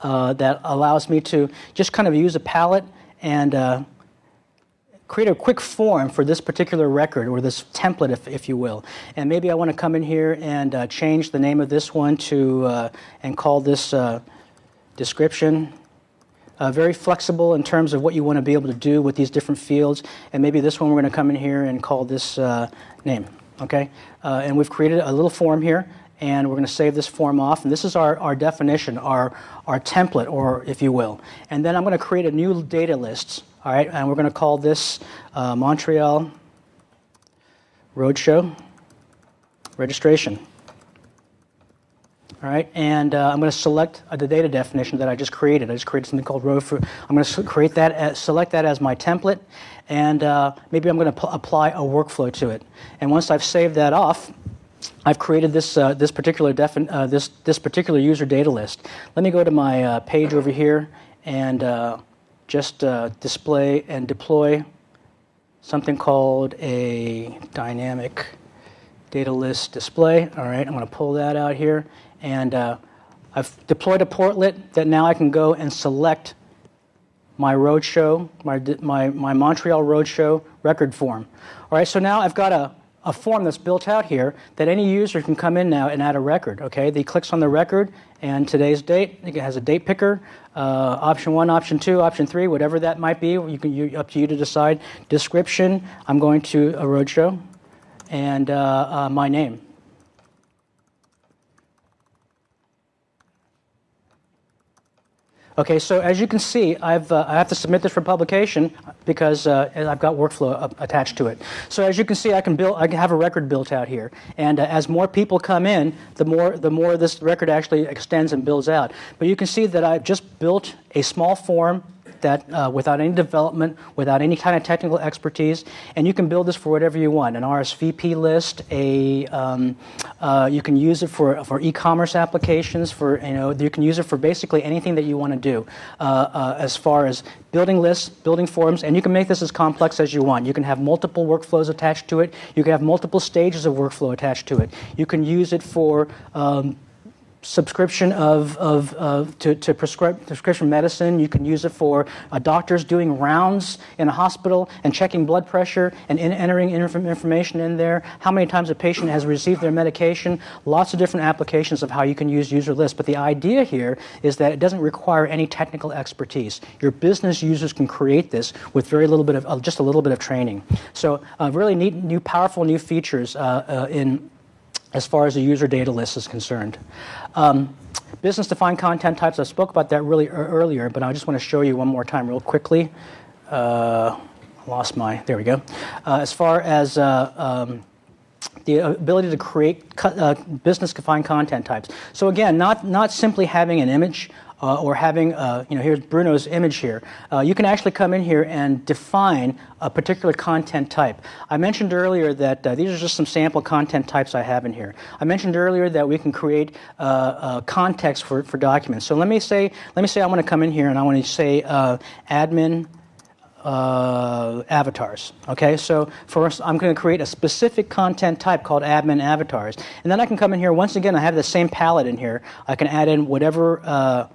uh, that allows me to just kind of use a palette and uh, create a quick form for this particular record or this template, if, if you will. And maybe I want to come in here and uh, change the name of this one to uh, and call this uh, description. Uh, very flexible in terms of what you want to be able to do with these different fields. And maybe this one we're going to come in here and call this uh, name. Okay? And we've created a little form here and we're going to save this form off. And this is our, our definition, our, our template, or if you will. And then I'm going to create a new data list. All right, and we're going to call this uh, Montreal Roadshow registration. All right, and uh, I'm going to select uh, the data definition that I just created. I just created something called row for. I'm going to create that, as, select that as my template, and uh, maybe I'm going to apply a workflow to it. And once I've saved that off, I've created this uh, this particular defin- uh, this this particular user data list. Let me go to my uh, page over here and just display and deploy something called a dynamic data list display. All right, I'm going to pull that out here. And uh, I've deployed a portlet that now I can go and select my roadshow, my, my, my Montreal Roadshow record form. All right, so now I've got a, a form that's built out here that any user can come in now and add a record. Okay, he clicks on the record and today's date. It has a date picker, uh, option one, option two, option three, whatever that might be. You can you, up to you to decide. Description: I'm going to a roadshow, and uh, uh, my name. Okay, so as you can see, I've, uh, I have to submit this for publication because uh, I've got workflow attached to it. So as you can see, I can build, I can have a record built out here, and uh, as more people come in, the more the more this record actually extends and builds out. But you can see that I've just built a small form that uh, without any development, without any kind of technical expertise, and you can build this for whatever you want. An RSVP list, a um, uh, you can use it for for e-commerce applications. For you know, you can use it for basically anything that you want to do, uh, uh, as far as building lists, building forms, and you can make this as complex as you want. You can have multiple workflows attached to it. You can have multiple stages of workflow attached to it. You can use it for um, subscription of, of, of to, to prescribe, prescription medicine. You can use it for uh, doctors doing rounds in a hospital and checking blood pressure and in, entering information in there. How many times a patient has received their medication. Lots of different applications of how you can use user lists. But the idea here is that it doesn't require any technical expertise. Your business users can create this with very little bit of uh, just a little bit of training. So uh, really neat, new, powerful new features uh, uh, in as far as the user data list is concerned. Um, business defined content types, I spoke about that really earlier, but I just want to show you one more time real quickly. Uh, lost my, there we go. Uh, as far as uh, um, the ability to create uh, business defined content types. So again, not, not simply having an image uh, or having, uh, you know, here's Bruno's image here. Uh, you can actually come in here and define a particular content type. I mentioned earlier that uh, these are just some sample content types I have in here. I mentioned earlier that we can create uh, uh, context for, for documents. So let me say, let me say I want to come in here and I want to say admin uh, avatars. Okay, so first I'm going to create a specific content type called admin avatars, and then I can come in here. Once again, I have the same palette in here. I can add in whatever uh,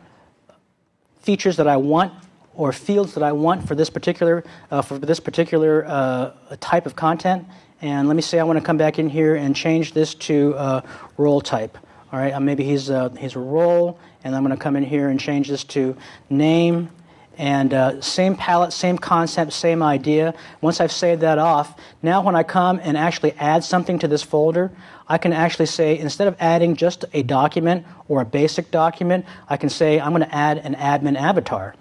features that I want or fields that I want for this particular uh, for this particular uh, type of content. And let me say I want to come back in here and change this to uh, role type. All right, uh, maybe he's uh, he's a role, and I'm going to come in here and change this to name. And uh, same palette, same concept, same idea. Once I've saved that off, now when I come and actually add something to this folder, I can actually say, instead of adding just a document or a basic document, I can say, I'm going to add an admin avatar.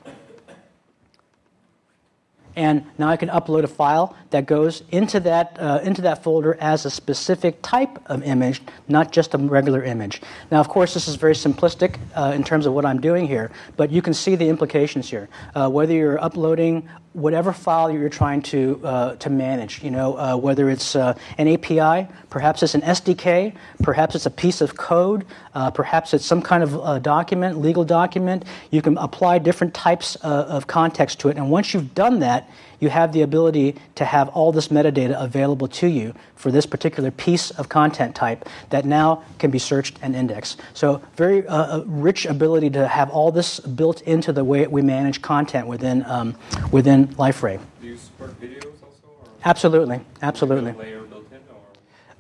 And now I can upload a file that goes into that, uh, into that folder as a specific type of image, not just a regular image. Now, of course, this is very simplistic uh, in terms of what I'm doing here, but you can see the implications here. Uh, whether you're uploading whatever file you're trying to, uh, to manage, you know, uh, whether it's uh, an API, perhaps it's an SDK, perhaps it's a piece of code, uh, perhaps it's some kind of uh, document, legal document. You can apply different types uh, of context to it. And once you've done that, you have the ability to have all this metadata available to you for this particular piece of content type that now can be searched and indexed. So, very uh, rich ability to have all this built into the way we manage content within um, within LifeRay. Do you support videos also? Or absolutely, absolutely.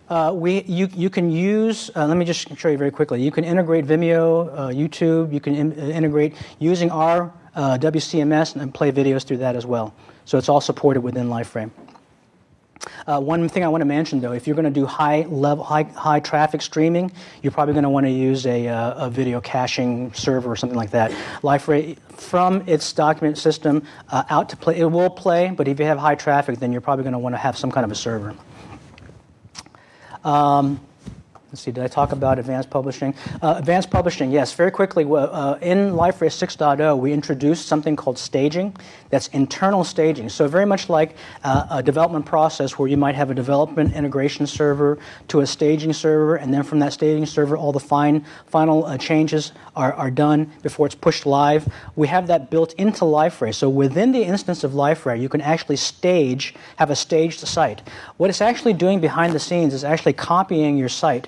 Uh, we, you, you can use, uh, let me just show you very quickly. You can integrate Vimeo, uh, YouTube, you can in, integrate using our uh, WCMS and play videos through that as well. So it's all supported within LifeRay. Uh, one thing I want to mention, though, if you're going to do high level, high, high traffic streaming, you're probably going to want to use a, uh, a video caching server or something like that. LifeRay, from its document system uh, out to play, it will play, but if you have high traffic, then you're probably going to want to have some kind of a server. Um, Let's see, did I talk about advanced publishing? Uh, advanced publishing, yes, very quickly. Uh, in LifeRay 6.0, we introduced something called staging. That's internal staging. So, very much like uh, a development process where you might have a development integration server to a staging server, and then from that staging server, all the fine, final uh, changes are, are done before it's pushed live. We have that built into LifeRay. So, within the instance of LifeRay, you can actually stage, have a staged site. What it's actually doing behind the scenes is actually copying your site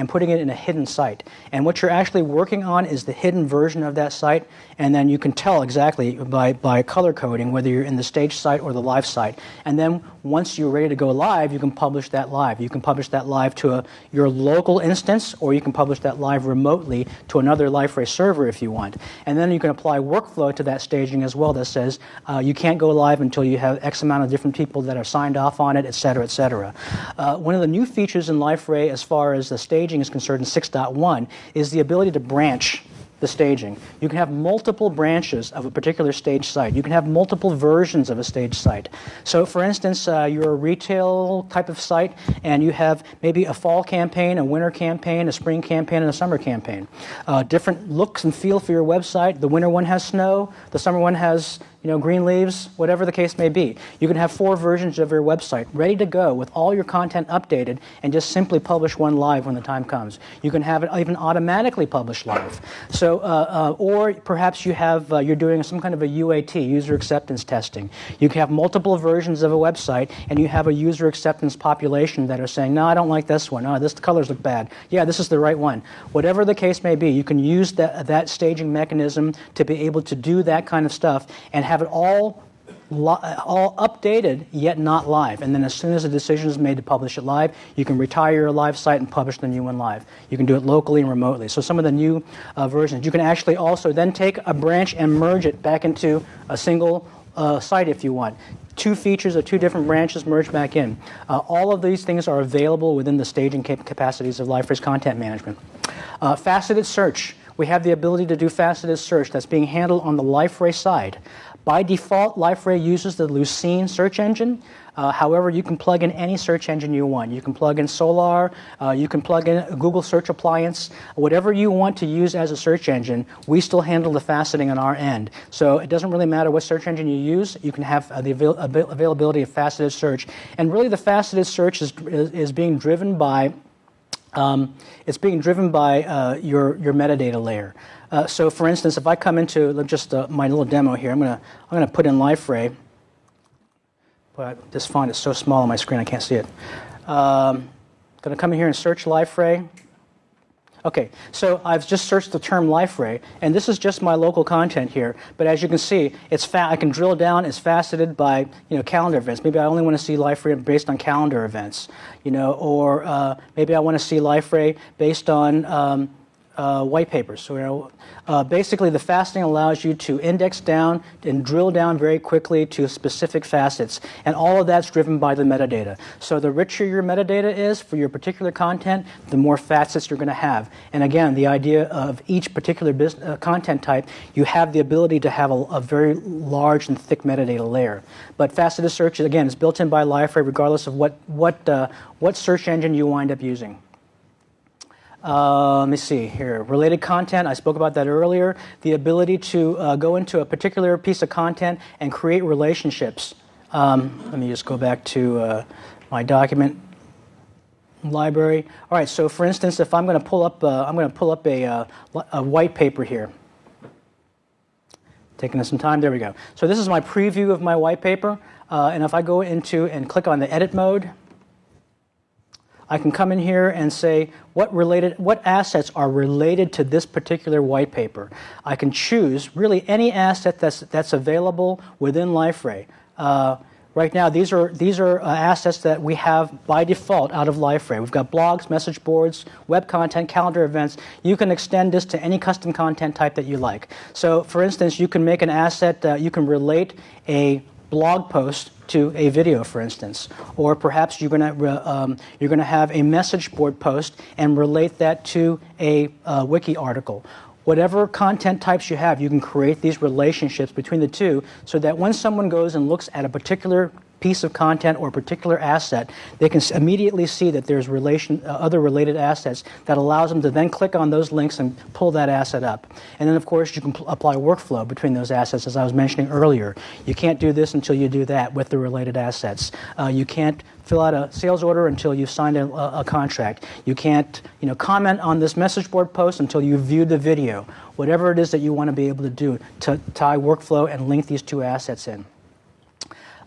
and putting it in a hidden site. And what you're actually working on is the hidden version of that site, and then you can tell exactly by, by color coding whether you're in the stage site or the live site. And then once you're ready to go live, you can publish that live. You can publish that live to a, your local instance, or you can publish that live remotely to another LifeRay server if you want. And then you can apply workflow to that staging as well that says uh, you can't go live until you have X amount of different people that are signed off on it, et cetera, et cetera. Uh, one of the new features in LifeRay as far as the staging is concerned in 6.1 is the ability to branch the staging. You can have multiple branches of a particular stage site. You can have multiple versions of a stage site. So, for instance, uh, you're a retail type of site and you have maybe a fall campaign, a winter campaign, a spring campaign, and a summer campaign. Uh, different looks and feel for your website. The winter one has snow, the summer one has you know, green leaves, whatever the case may be. You can have four versions of your website ready to go with all your content updated and just simply publish one live when the time comes. You can have it even automatically published live. So, uh, uh, or perhaps you have, uh, you're doing some kind of a UAT, user acceptance testing. You can have multiple versions of a website and you have a user acceptance population that are saying, no, I don't like this one. Oh, this the colors look bad. Yeah, this is the right one. Whatever the case may be, you can use that, that staging mechanism to be able to do that kind of stuff and have it all all updated yet not live. And then as soon as a decision is made to publish it live, you can retire your live site and publish the new one live. You can do it locally and remotely. So some of the new uh, versions, you can actually also then take a branch and merge it back into a single uh, site if you want. Two features of two different branches merged back in. Uh, all of these things are available within the staging cap- capacities of LifeRay's content management. Uh, faceted search. We have the ability to do faceted search that's being handled on the LifeRay side. By default, LifeRay uses the Lucene search engine. Uh, however, you can plug in any search engine you want. You can plug in Solr, uh, you can plug in a Google Search Appliance, whatever you want to use as a search engine. We still handle the faceting on our end. So it doesn't really matter what search engine you use, you can have uh, the avail- availability of faceted search. And really, the faceted search is, is, is being driven by um, it's being driven by uh, your, your metadata layer. Uh, so for instance, if I come into just uh, my little demo here, I'm going to I'm gonna put in LifeRay, but this font is so small on my screen I can't see it. Um, going to come in here and search LifeRay. Okay, so I've just searched the term LifeRay, and this is just my local content here. But as you can see, it's fa- I can drill down. It's faceted by you know calendar events. Maybe I only want to see LifeRay based on calendar events, you know, or uh, maybe I want to see LifeRay based on um, uh, white papers. So, uh, basically, the faceting allows you to index down and drill down very quickly to specific facets, and all of that's driven by the metadata. So, the richer your metadata is for your particular content, the more facets you're going to have. And again, the idea of each particular business, uh, content type, you have the ability to have a, a, very large and thick metadata layer. But faceted search, again, is built in by LifeRay regardless of what, what, uh, what search engine you wind up using. Uh, let me see here. Related content, I spoke about that earlier. The ability to uh, go into a particular piece of content and create relationships. Um, let me just go back to uh, my document library. All right, so for instance, if I'm going to pull up, uh, I'm going to pull up a, uh, a white paper here. Taking us some time, there we go. So this is my preview of my white paper. Uh, and if I go into and click on the edit mode, I can come in here and say what related, what assets are related to this particular white paper. I can choose really any asset that's, that's available within LifeRay. Uh, right now, these are, these are uh, assets that we have by default out of LifeRay. We've got blogs, message boards, web content, calendar events. You can extend this to any custom content type that you like. So, for instance, you can make an asset, uh, you can relate a blog post to a video, for instance, or perhaps you're going to um, you're going to have a message board post and relate that to a uh, wiki article. Whatever content types you have, you can create these relationships between the two, so that when someone goes and looks at a particular piece of content or a particular asset, they can immediately see that there's relation, uh, other related assets that allows them to then click on those links and pull that asset up. And then, of course, you can pl- apply workflow between those assets, as I was mentioning earlier. You can't do this until you do that with the related assets. Uh, you can't fill out a sales order until you've signed a, a, a contract. You can't, you know, comment on this message board post until you've viewed the video. Whatever it is that you want to be able to do to tie workflow and link these two assets in.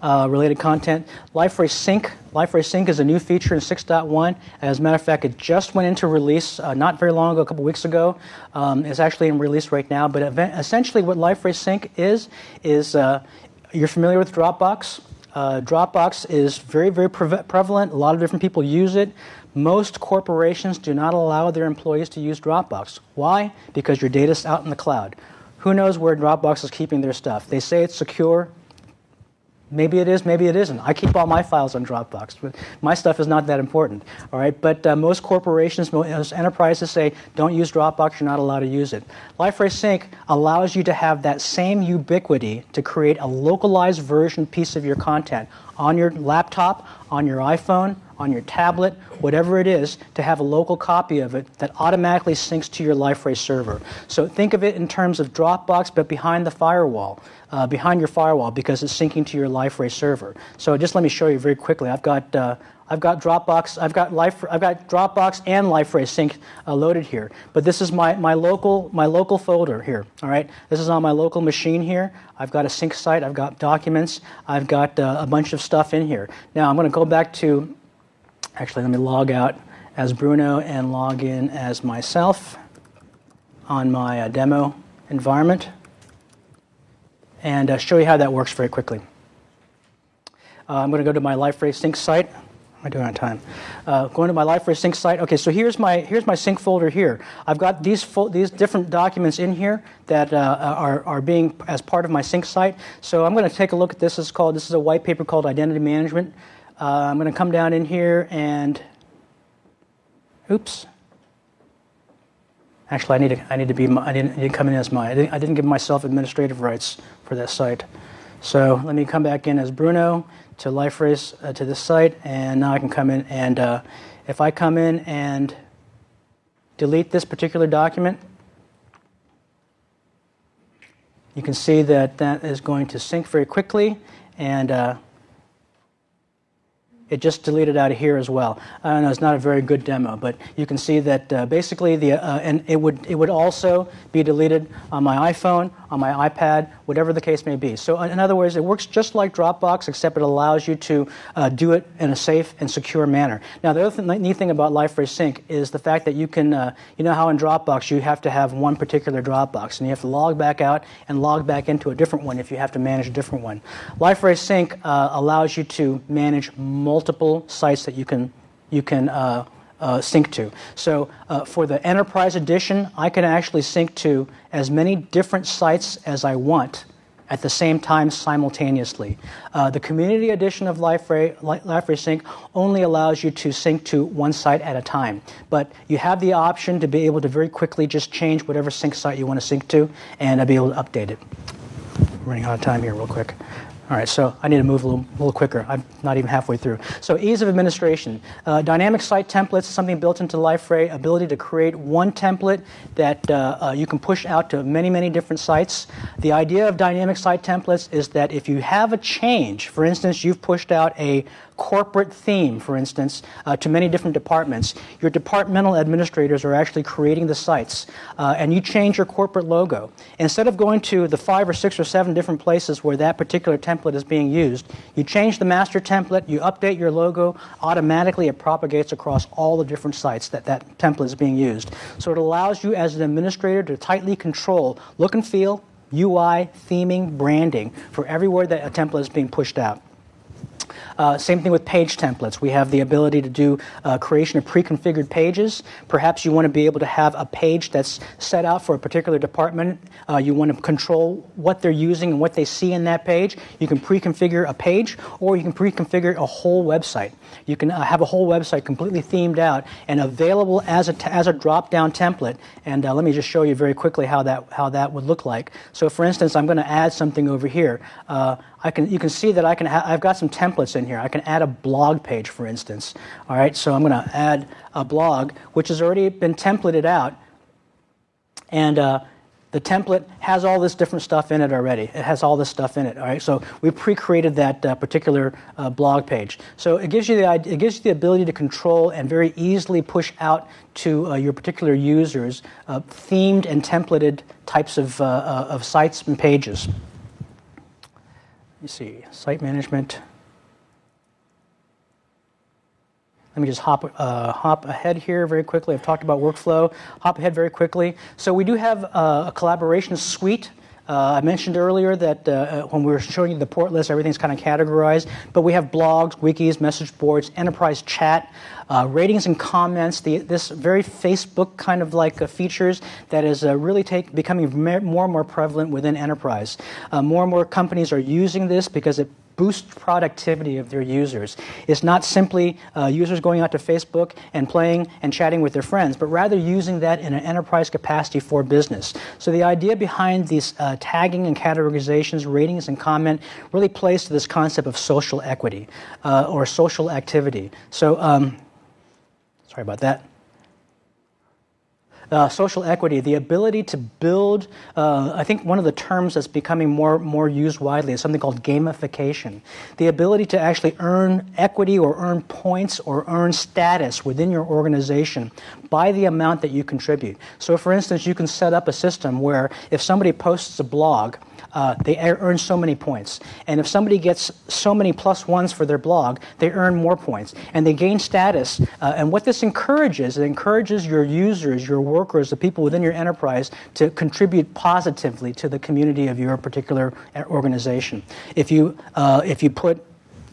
Uh, related content. LifeRay Sync. LifeRay Sync is a new feature in 6.1. As a matter of fact, it just went into release uh, not very long ago, a couple weeks ago. Um, it's actually in release right now. But event, essentially, what LifeRay Sync is is uh, you're familiar with Dropbox. Uh, Dropbox is very, very pre- prevalent. A lot of different people use it. Most corporations do not allow their employees to use Dropbox. Why? Because your data's out in the cloud. Who knows where Dropbox is keeping their stuff? They say it's secure. Maybe it is, maybe it isn't. I keep all my files on Dropbox, but my stuff is not that important. All right, but uh, most corporations, most enterprises say don't use Dropbox. You're not allowed to use it. LifeRay Sync allows you to have that same ubiquity to create a localized version piece of your content on your laptop, on your iPhone, on your tablet, whatever it is, to have a local copy of it that automatically syncs to your LifeRay server. So think of it in terms of Dropbox, but behind the firewall, uh, behind your firewall, because it's syncing to your LifeRay server. So just let me show you very quickly. I've got. Uh, I've got Dropbox, I've got Life, I've got Dropbox and LifeRay Sync uh, loaded here. But this is my, my local my local folder here. All right, this is on my local machine here. I've got a sync site, I've got documents, I've got uh, a bunch of stuff in here. Now I'm going to go back to Actually, let me log out as Bruno and log in as myself on my uh, demo environment and uh, show you how that works very quickly. Uh, I'm going to go to my LifeRay Sync site. Am I doing on time? Uh, going to my LifeRay Sync site. Okay, so here's my here's my sync folder here. I've got these these different documents in here that uh, are are being as part of my sync site. So I'm going to take a look at this. It's called this is a white paper called Identity Management. Uh, I'm going to come down in here and, oops. Actually, I need to, I need to be, I didn't, I didn't come in as my, I didn't, I didn't give myself administrative rights for that site. So let me come back in as Bruno to LifeRay's uh, to this site, and now I can come in and uh, if I come in and delete this particular document, you can see that that is going to sync very quickly and uh, it just deleted out of here as well. I know it's not a very good demo, but you can see that uh, basically the uh, and it would it would also be deleted on my iPhone, on my iPad, whatever the case may be. So in other words, it works just like Dropbox, except it allows you to uh, do it in a safe and secure manner. Now the other th- neat thing about LifeRay Sync is the fact that you can uh, you know how in Dropbox you have to have one particular Dropbox and you have to log back out and log back into a different one if you have to manage a different one. LifeRay Sync uh, allows you to manage multiple sites that you can you can uh, uh, sync to. So uh, for the enterprise edition, I can actually sync to as many different sites as I want at the same time simultaneously. Uh, the community edition of LifeRay, LifeRay Sync only allows you to sync to one site at a time, but you have the option to be able to very quickly just change whatever sync site you want to sync to and be able to update it. running out of time here, real quick. All right, so I need to move a little, little quicker. I'm not even halfway through. So ease of administration. Uh, dynamic site templates, is something built into LifeRay, ability to create one template that uh, uh, you can push out to many, many different sites. The idea of dynamic site templates is that if you have a change, for instance, you've pushed out a corporate theme, for instance, uh, to many different departments. Your departmental administrators are actually creating the sites, uh, and you change your corporate logo. Instead of going to the five or six or seven different places where that particular template is being used, you change the master template, you update your logo, automatically it propagates across all the different sites that that template is being used. So it allows you as an administrator to tightly control look and feel, UI, theming, branding for everywhere that a template is being pushed out. Uh, same thing with page templates. We have the ability to do uh, creation of pre-configured pages. Perhaps you want to be able to have a page that's set out for a particular department. Uh, you want to control what they're using and what they see in that page. You can pre-configure a page, or you can pre-configure a whole website. You can uh, have a whole website completely themed out and available as a, as a drop-down template. And uh, let me just show you very quickly how that how that would look like. So, for instance, I'm going to add something over here. Uh, I can, you can see that I can I've got some templates in here. I can add a blog page, for instance. All right, so I'm going to add a blog, which has already been templated out. And uh, the template has all this different stuff in it already. It has all this stuff in it. All right, so we pre-created that uh, particular uh, blog page. So it gives you the it gives you the ability to control and very easily push out to uh, your particular users uh, themed and templated types of uh, uh, of sites and pages see, site management. Let me just hop, uh, hop ahead here very quickly. I've talked about workflow. Hop ahead very quickly. So we do have uh, a collaboration suite. Uh, I mentioned earlier that uh, when we were showing you the portlets, everything's kind of categorized. But we have blogs, wikis, message boards, enterprise chat, uh, ratings and comments. The, this very Facebook kind of like uh, features that is uh, really take, becoming more and more prevalent within enterprise. Uh, more and more companies are using this because it boost productivity of their users. It's not simply uh, users going out to Facebook and playing and chatting with their friends, but rather using that in an enterprise capacity for business. So the idea behind these uh, tagging and categorizations, ratings and comment really plays to this concept of social equity uh, or social activity. So, um, sorry about that uh, social equity, the ability to build, uh, I think one of the terms that's becoming more, more used widely is something called gamification. The ability to actually earn equity or earn points or earn status within your organization by the amount that you contribute. So, for instance, you can set up a system where if somebody posts a blog, uh, they earn so many points. And if somebody gets so many plus ones for their blog, they earn more points. And they gain status. Uh, and what this encourages, it encourages your users, your workers, the people within your enterprise to contribute positively to the community of your particular uh, organization. If you, uh, if you put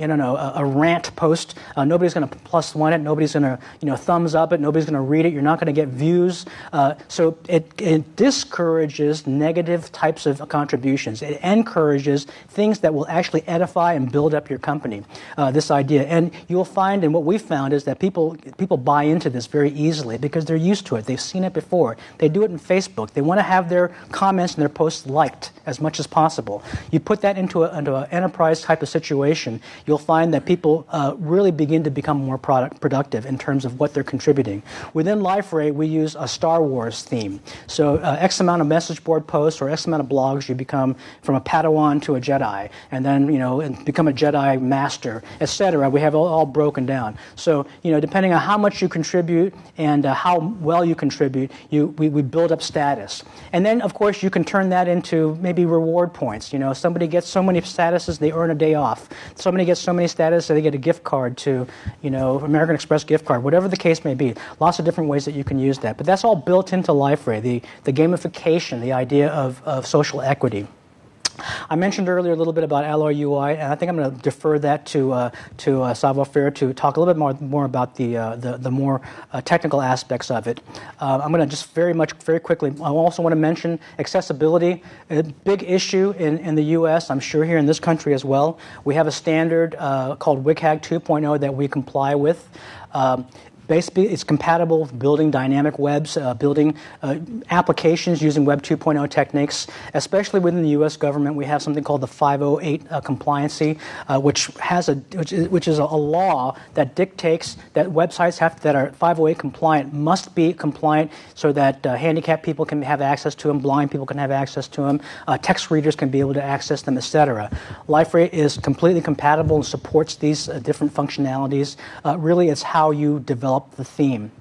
Don't know, a, a rant post. Uh, nobody's going to plus one it. Nobody's going to, you know, thumbs up it. Nobody's going to read it. You're not going to get views. Uh, so it, it discourages negative types of contributions. It encourages things that will actually edify and build up your company. Uh, this idea, and you'll find, and what we found is that people people buy into this very easily because they're used to it. They've seen it before. They do it in Facebook. They want to have their comments and their posts liked as much as possible. You put that into an into enterprise type of situation you'll find that people uh, really begin to become more product productive in terms of what they're contributing. Within LifeRay, we use a Star Wars theme. So uh, X amount of message board posts or X amount of blogs, you become from a Padawan to a Jedi, and then you know and become a Jedi master, etc. We have all, all, broken down. So you know, depending on how much you contribute and uh, how well you contribute, you we, we build up status, and then of course you can turn that into maybe reward points. You know, somebody gets so many statuses, they earn a day off. Somebody gets so many status, so they get a gift card to, you know, American Express gift card, whatever the case may be. Lots of different ways that you can use that. But that's all built into LifeRay, the, the gamification, the idea of, of social equity. I mentioned earlier a little bit about Alloy UI, and I think I'm going to defer that to uh, to uh, savoir-faire to talk a little bit more more about the uh, the, the, more uh, technical aspects of it. Uh, I'm going to just very much very quickly. I also want to mention accessibility, a big issue in, in the U.S. I'm sure here in this country as well. We have a standard uh, called WCAG 2.0 that we comply with. Um, Basically, it's compatible with building dynamic webs, uh, building uh, applications using Web 2.0 techniques. Especially within the U.S. government, we have something called the 508 uh, compliancy, uh, which has a which is, which is a, law that dictates that websites have that are 508 compliant must be compliant so that uh, handicapped people can have access to them, blind people can have access to them, uh, text readers can be able to access them, etc. LifeRay is completely compatible and supports these different functionalities. really, it's how you develop develop the theme.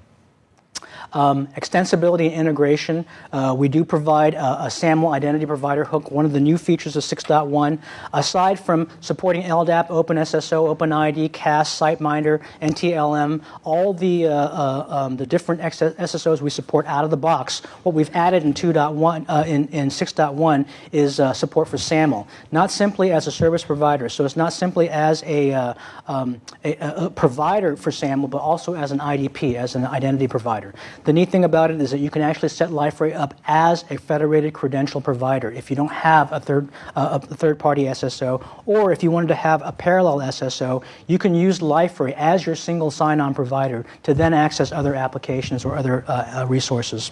Um, extensibility and integration. Uh, we do provide a, a, SAML identity provider hook, one of the new features of 6.1. Aside from supporting LDAP, OpenSSO, OpenID, CAS, SiteMinder, NTLM, all the, uh, uh, um, the different SSOs we support out of the box, what we've added in 2.1, uh, in, in 6.1 is uh, support for SAML. Not simply as a service provider, so it's not simply as a, uh, um, a, a provider for SAML, but also as an IDP, as an identity provider. The neat thing about it is that you can actually set Liferay up as a federated credential provider if you don't have a third, uh, a third-party SSO, or if you wanted to have a parallel SSO, you can use Liferay as your single sign-on provider to then access other applications or other uh, uh resources.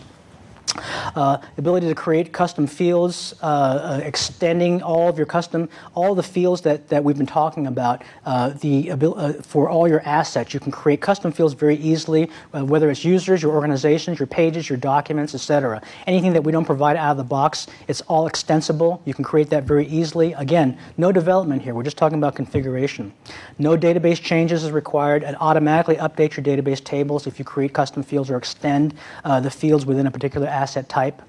Uh, ability to create custom fields, uh, uh, extending all of your custom, all the fields that, that we've been talking about, uh, the uh, for all your assets. You can create custom fields very easily, uh, whether it's users, your organizations, your pages, your documents, etc. Anything that we don't provide out of the box, it's all extensible. You can create that very easily. Again, no development here. We're just talking about configuration. No database changes is required. It automatically updates your database tables if you create custom fields or extend the fields within a particular asset type.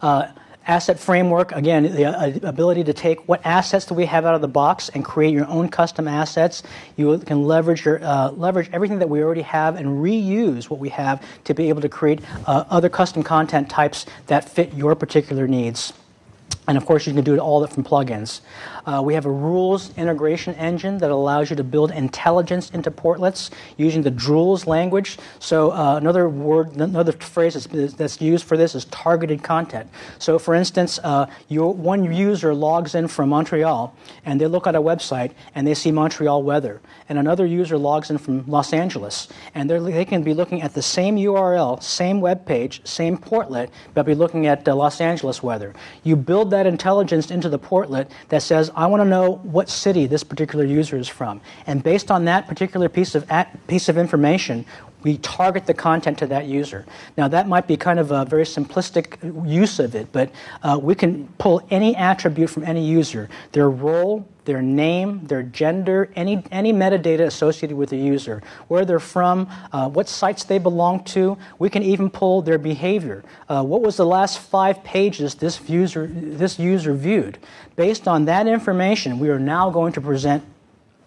Uh, asset framework, again, the uh, ability to take what assets do we have out of the box and create your own custom assets. You can leverage, your, uh, leverage everything that we already have and reuse what we have to be able to create uh, other custom content types that fit your particular needs. And of course, you can do it all from plugins. Uh, we have a rules integration engine that allows you to build intelligence into portlets using the Drools language. So uh, another word, another phrase that's, that's, used for this is targeted content. So for instance, uh, your, one user logs in from Montreal and they look at a website and they see Montreal weather. And another user logs in from Los Angeles and they can be looking at the same URL, same web page, same portlet, but be looking at uh, Los Angeles weather. You build that intelligence into the portlet that says, I want to know what city this particular user is from. And based on that particular piece of, piece of information, we target the content to that user. Now, that might be kind of a very simplistic use of it, but uh, we can pull any attribute from any user their role, their name, their gender, any, any metadata associated with the user, where they're from, uh, what sites they belong to. We can even pull their behavior. Uh, what was the last five pages this user, this user viewed? Based on that information, we are now going to present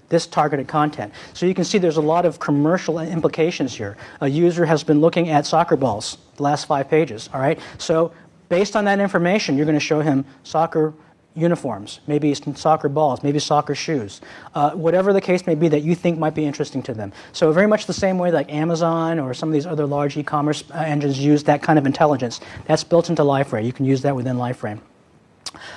this targeted content. So you can see there's a lot of commercial implications here. A user has been looking at soccer balls, the last five pages, all right? So based on that information, you're going to show him soccer uniforms, maybe soccer balls, maybe soccer shoes, uh, whatever the case may be that you think might be interesting to them. So very much the same way like Amazon or some of these other large e-commerce uh, engines use that kind of intelligence. That's built into Liferay. You can use that within Liferay.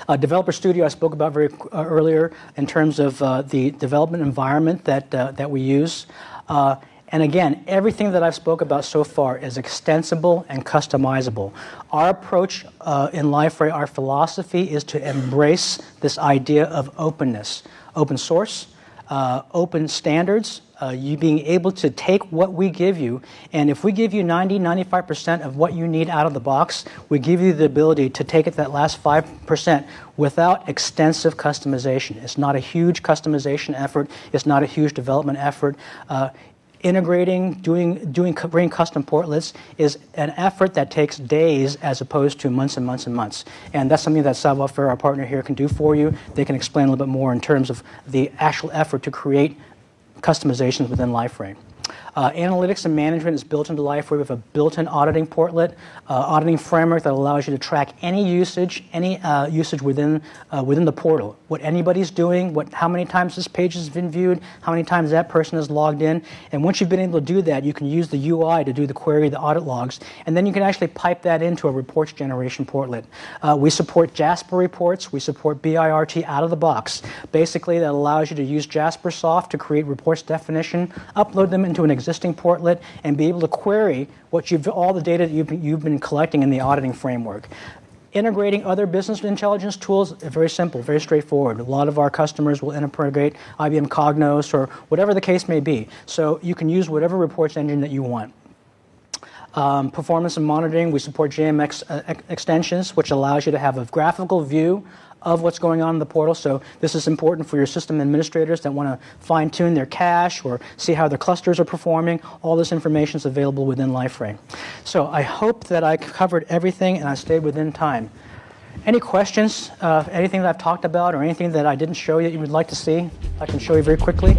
Uh, Developer Studio I spoke about very uh, earlier in terms of uh, the development environment that, uh, that we use. Uh, and again, everything that I've spoke about so far is extensible and customizable. Our approach uh, in Liferay, our philosophy is to embrace this idea of openness. Open source, open standards, uh, you being able to take what we give you, and if we give you 90, 95% of what you need out of the box, we give you the ability to take it that last 5% without extensive customization. It's not a huge customization effort, it's not a huge development effort. Uh, integrating, doing, doing, bringing custom portlets is an effort that takes days as opposed to months and months and months. And that's something that Faire, our partner here, can do for you. They can explain a little bit more in terms of the actual effort to create customizations within Liferay. Uh, analytics and management is built into Liferay. We have a built-in auditing portlet, uh, auditing framework that allows you to track any usage, any uh, usage within uh, within the portal. What anybody's doing, what how many times this page has been viewed, how many times that person has logged in, and once you've been able to do that, you can use the UI to do the query, the audit logs, and then you can actually pipe that into a reports generation portlet. Uh, we support Jasper reports. We support BIRT out of the box. Basically, that allows you to use Jaspersoft to create reports definition, upload them into an existing portlet and be able to query what you've, all the data that you've, you've been collecting in the auditing framework. Integrating other business intelligence tools very simple, very straightforward. A lot of our customers will integrate IBM Cognos or whatever the case may be. So you can use whatever reports engine that you want. um, performance and monitoring. We support JMX uh, extensions, which allows you to have a graphical view of what's going on in the portal. So this is important for your system administrators that want to fine tune their cache or see how their clusters are performing. All this information is available within LifeRay. So I hope that I covered everything and I stayed within time. Any questions? Uh, anything that I've talked about or anything that I didn't show you that you would like to see? I can show you very quickly.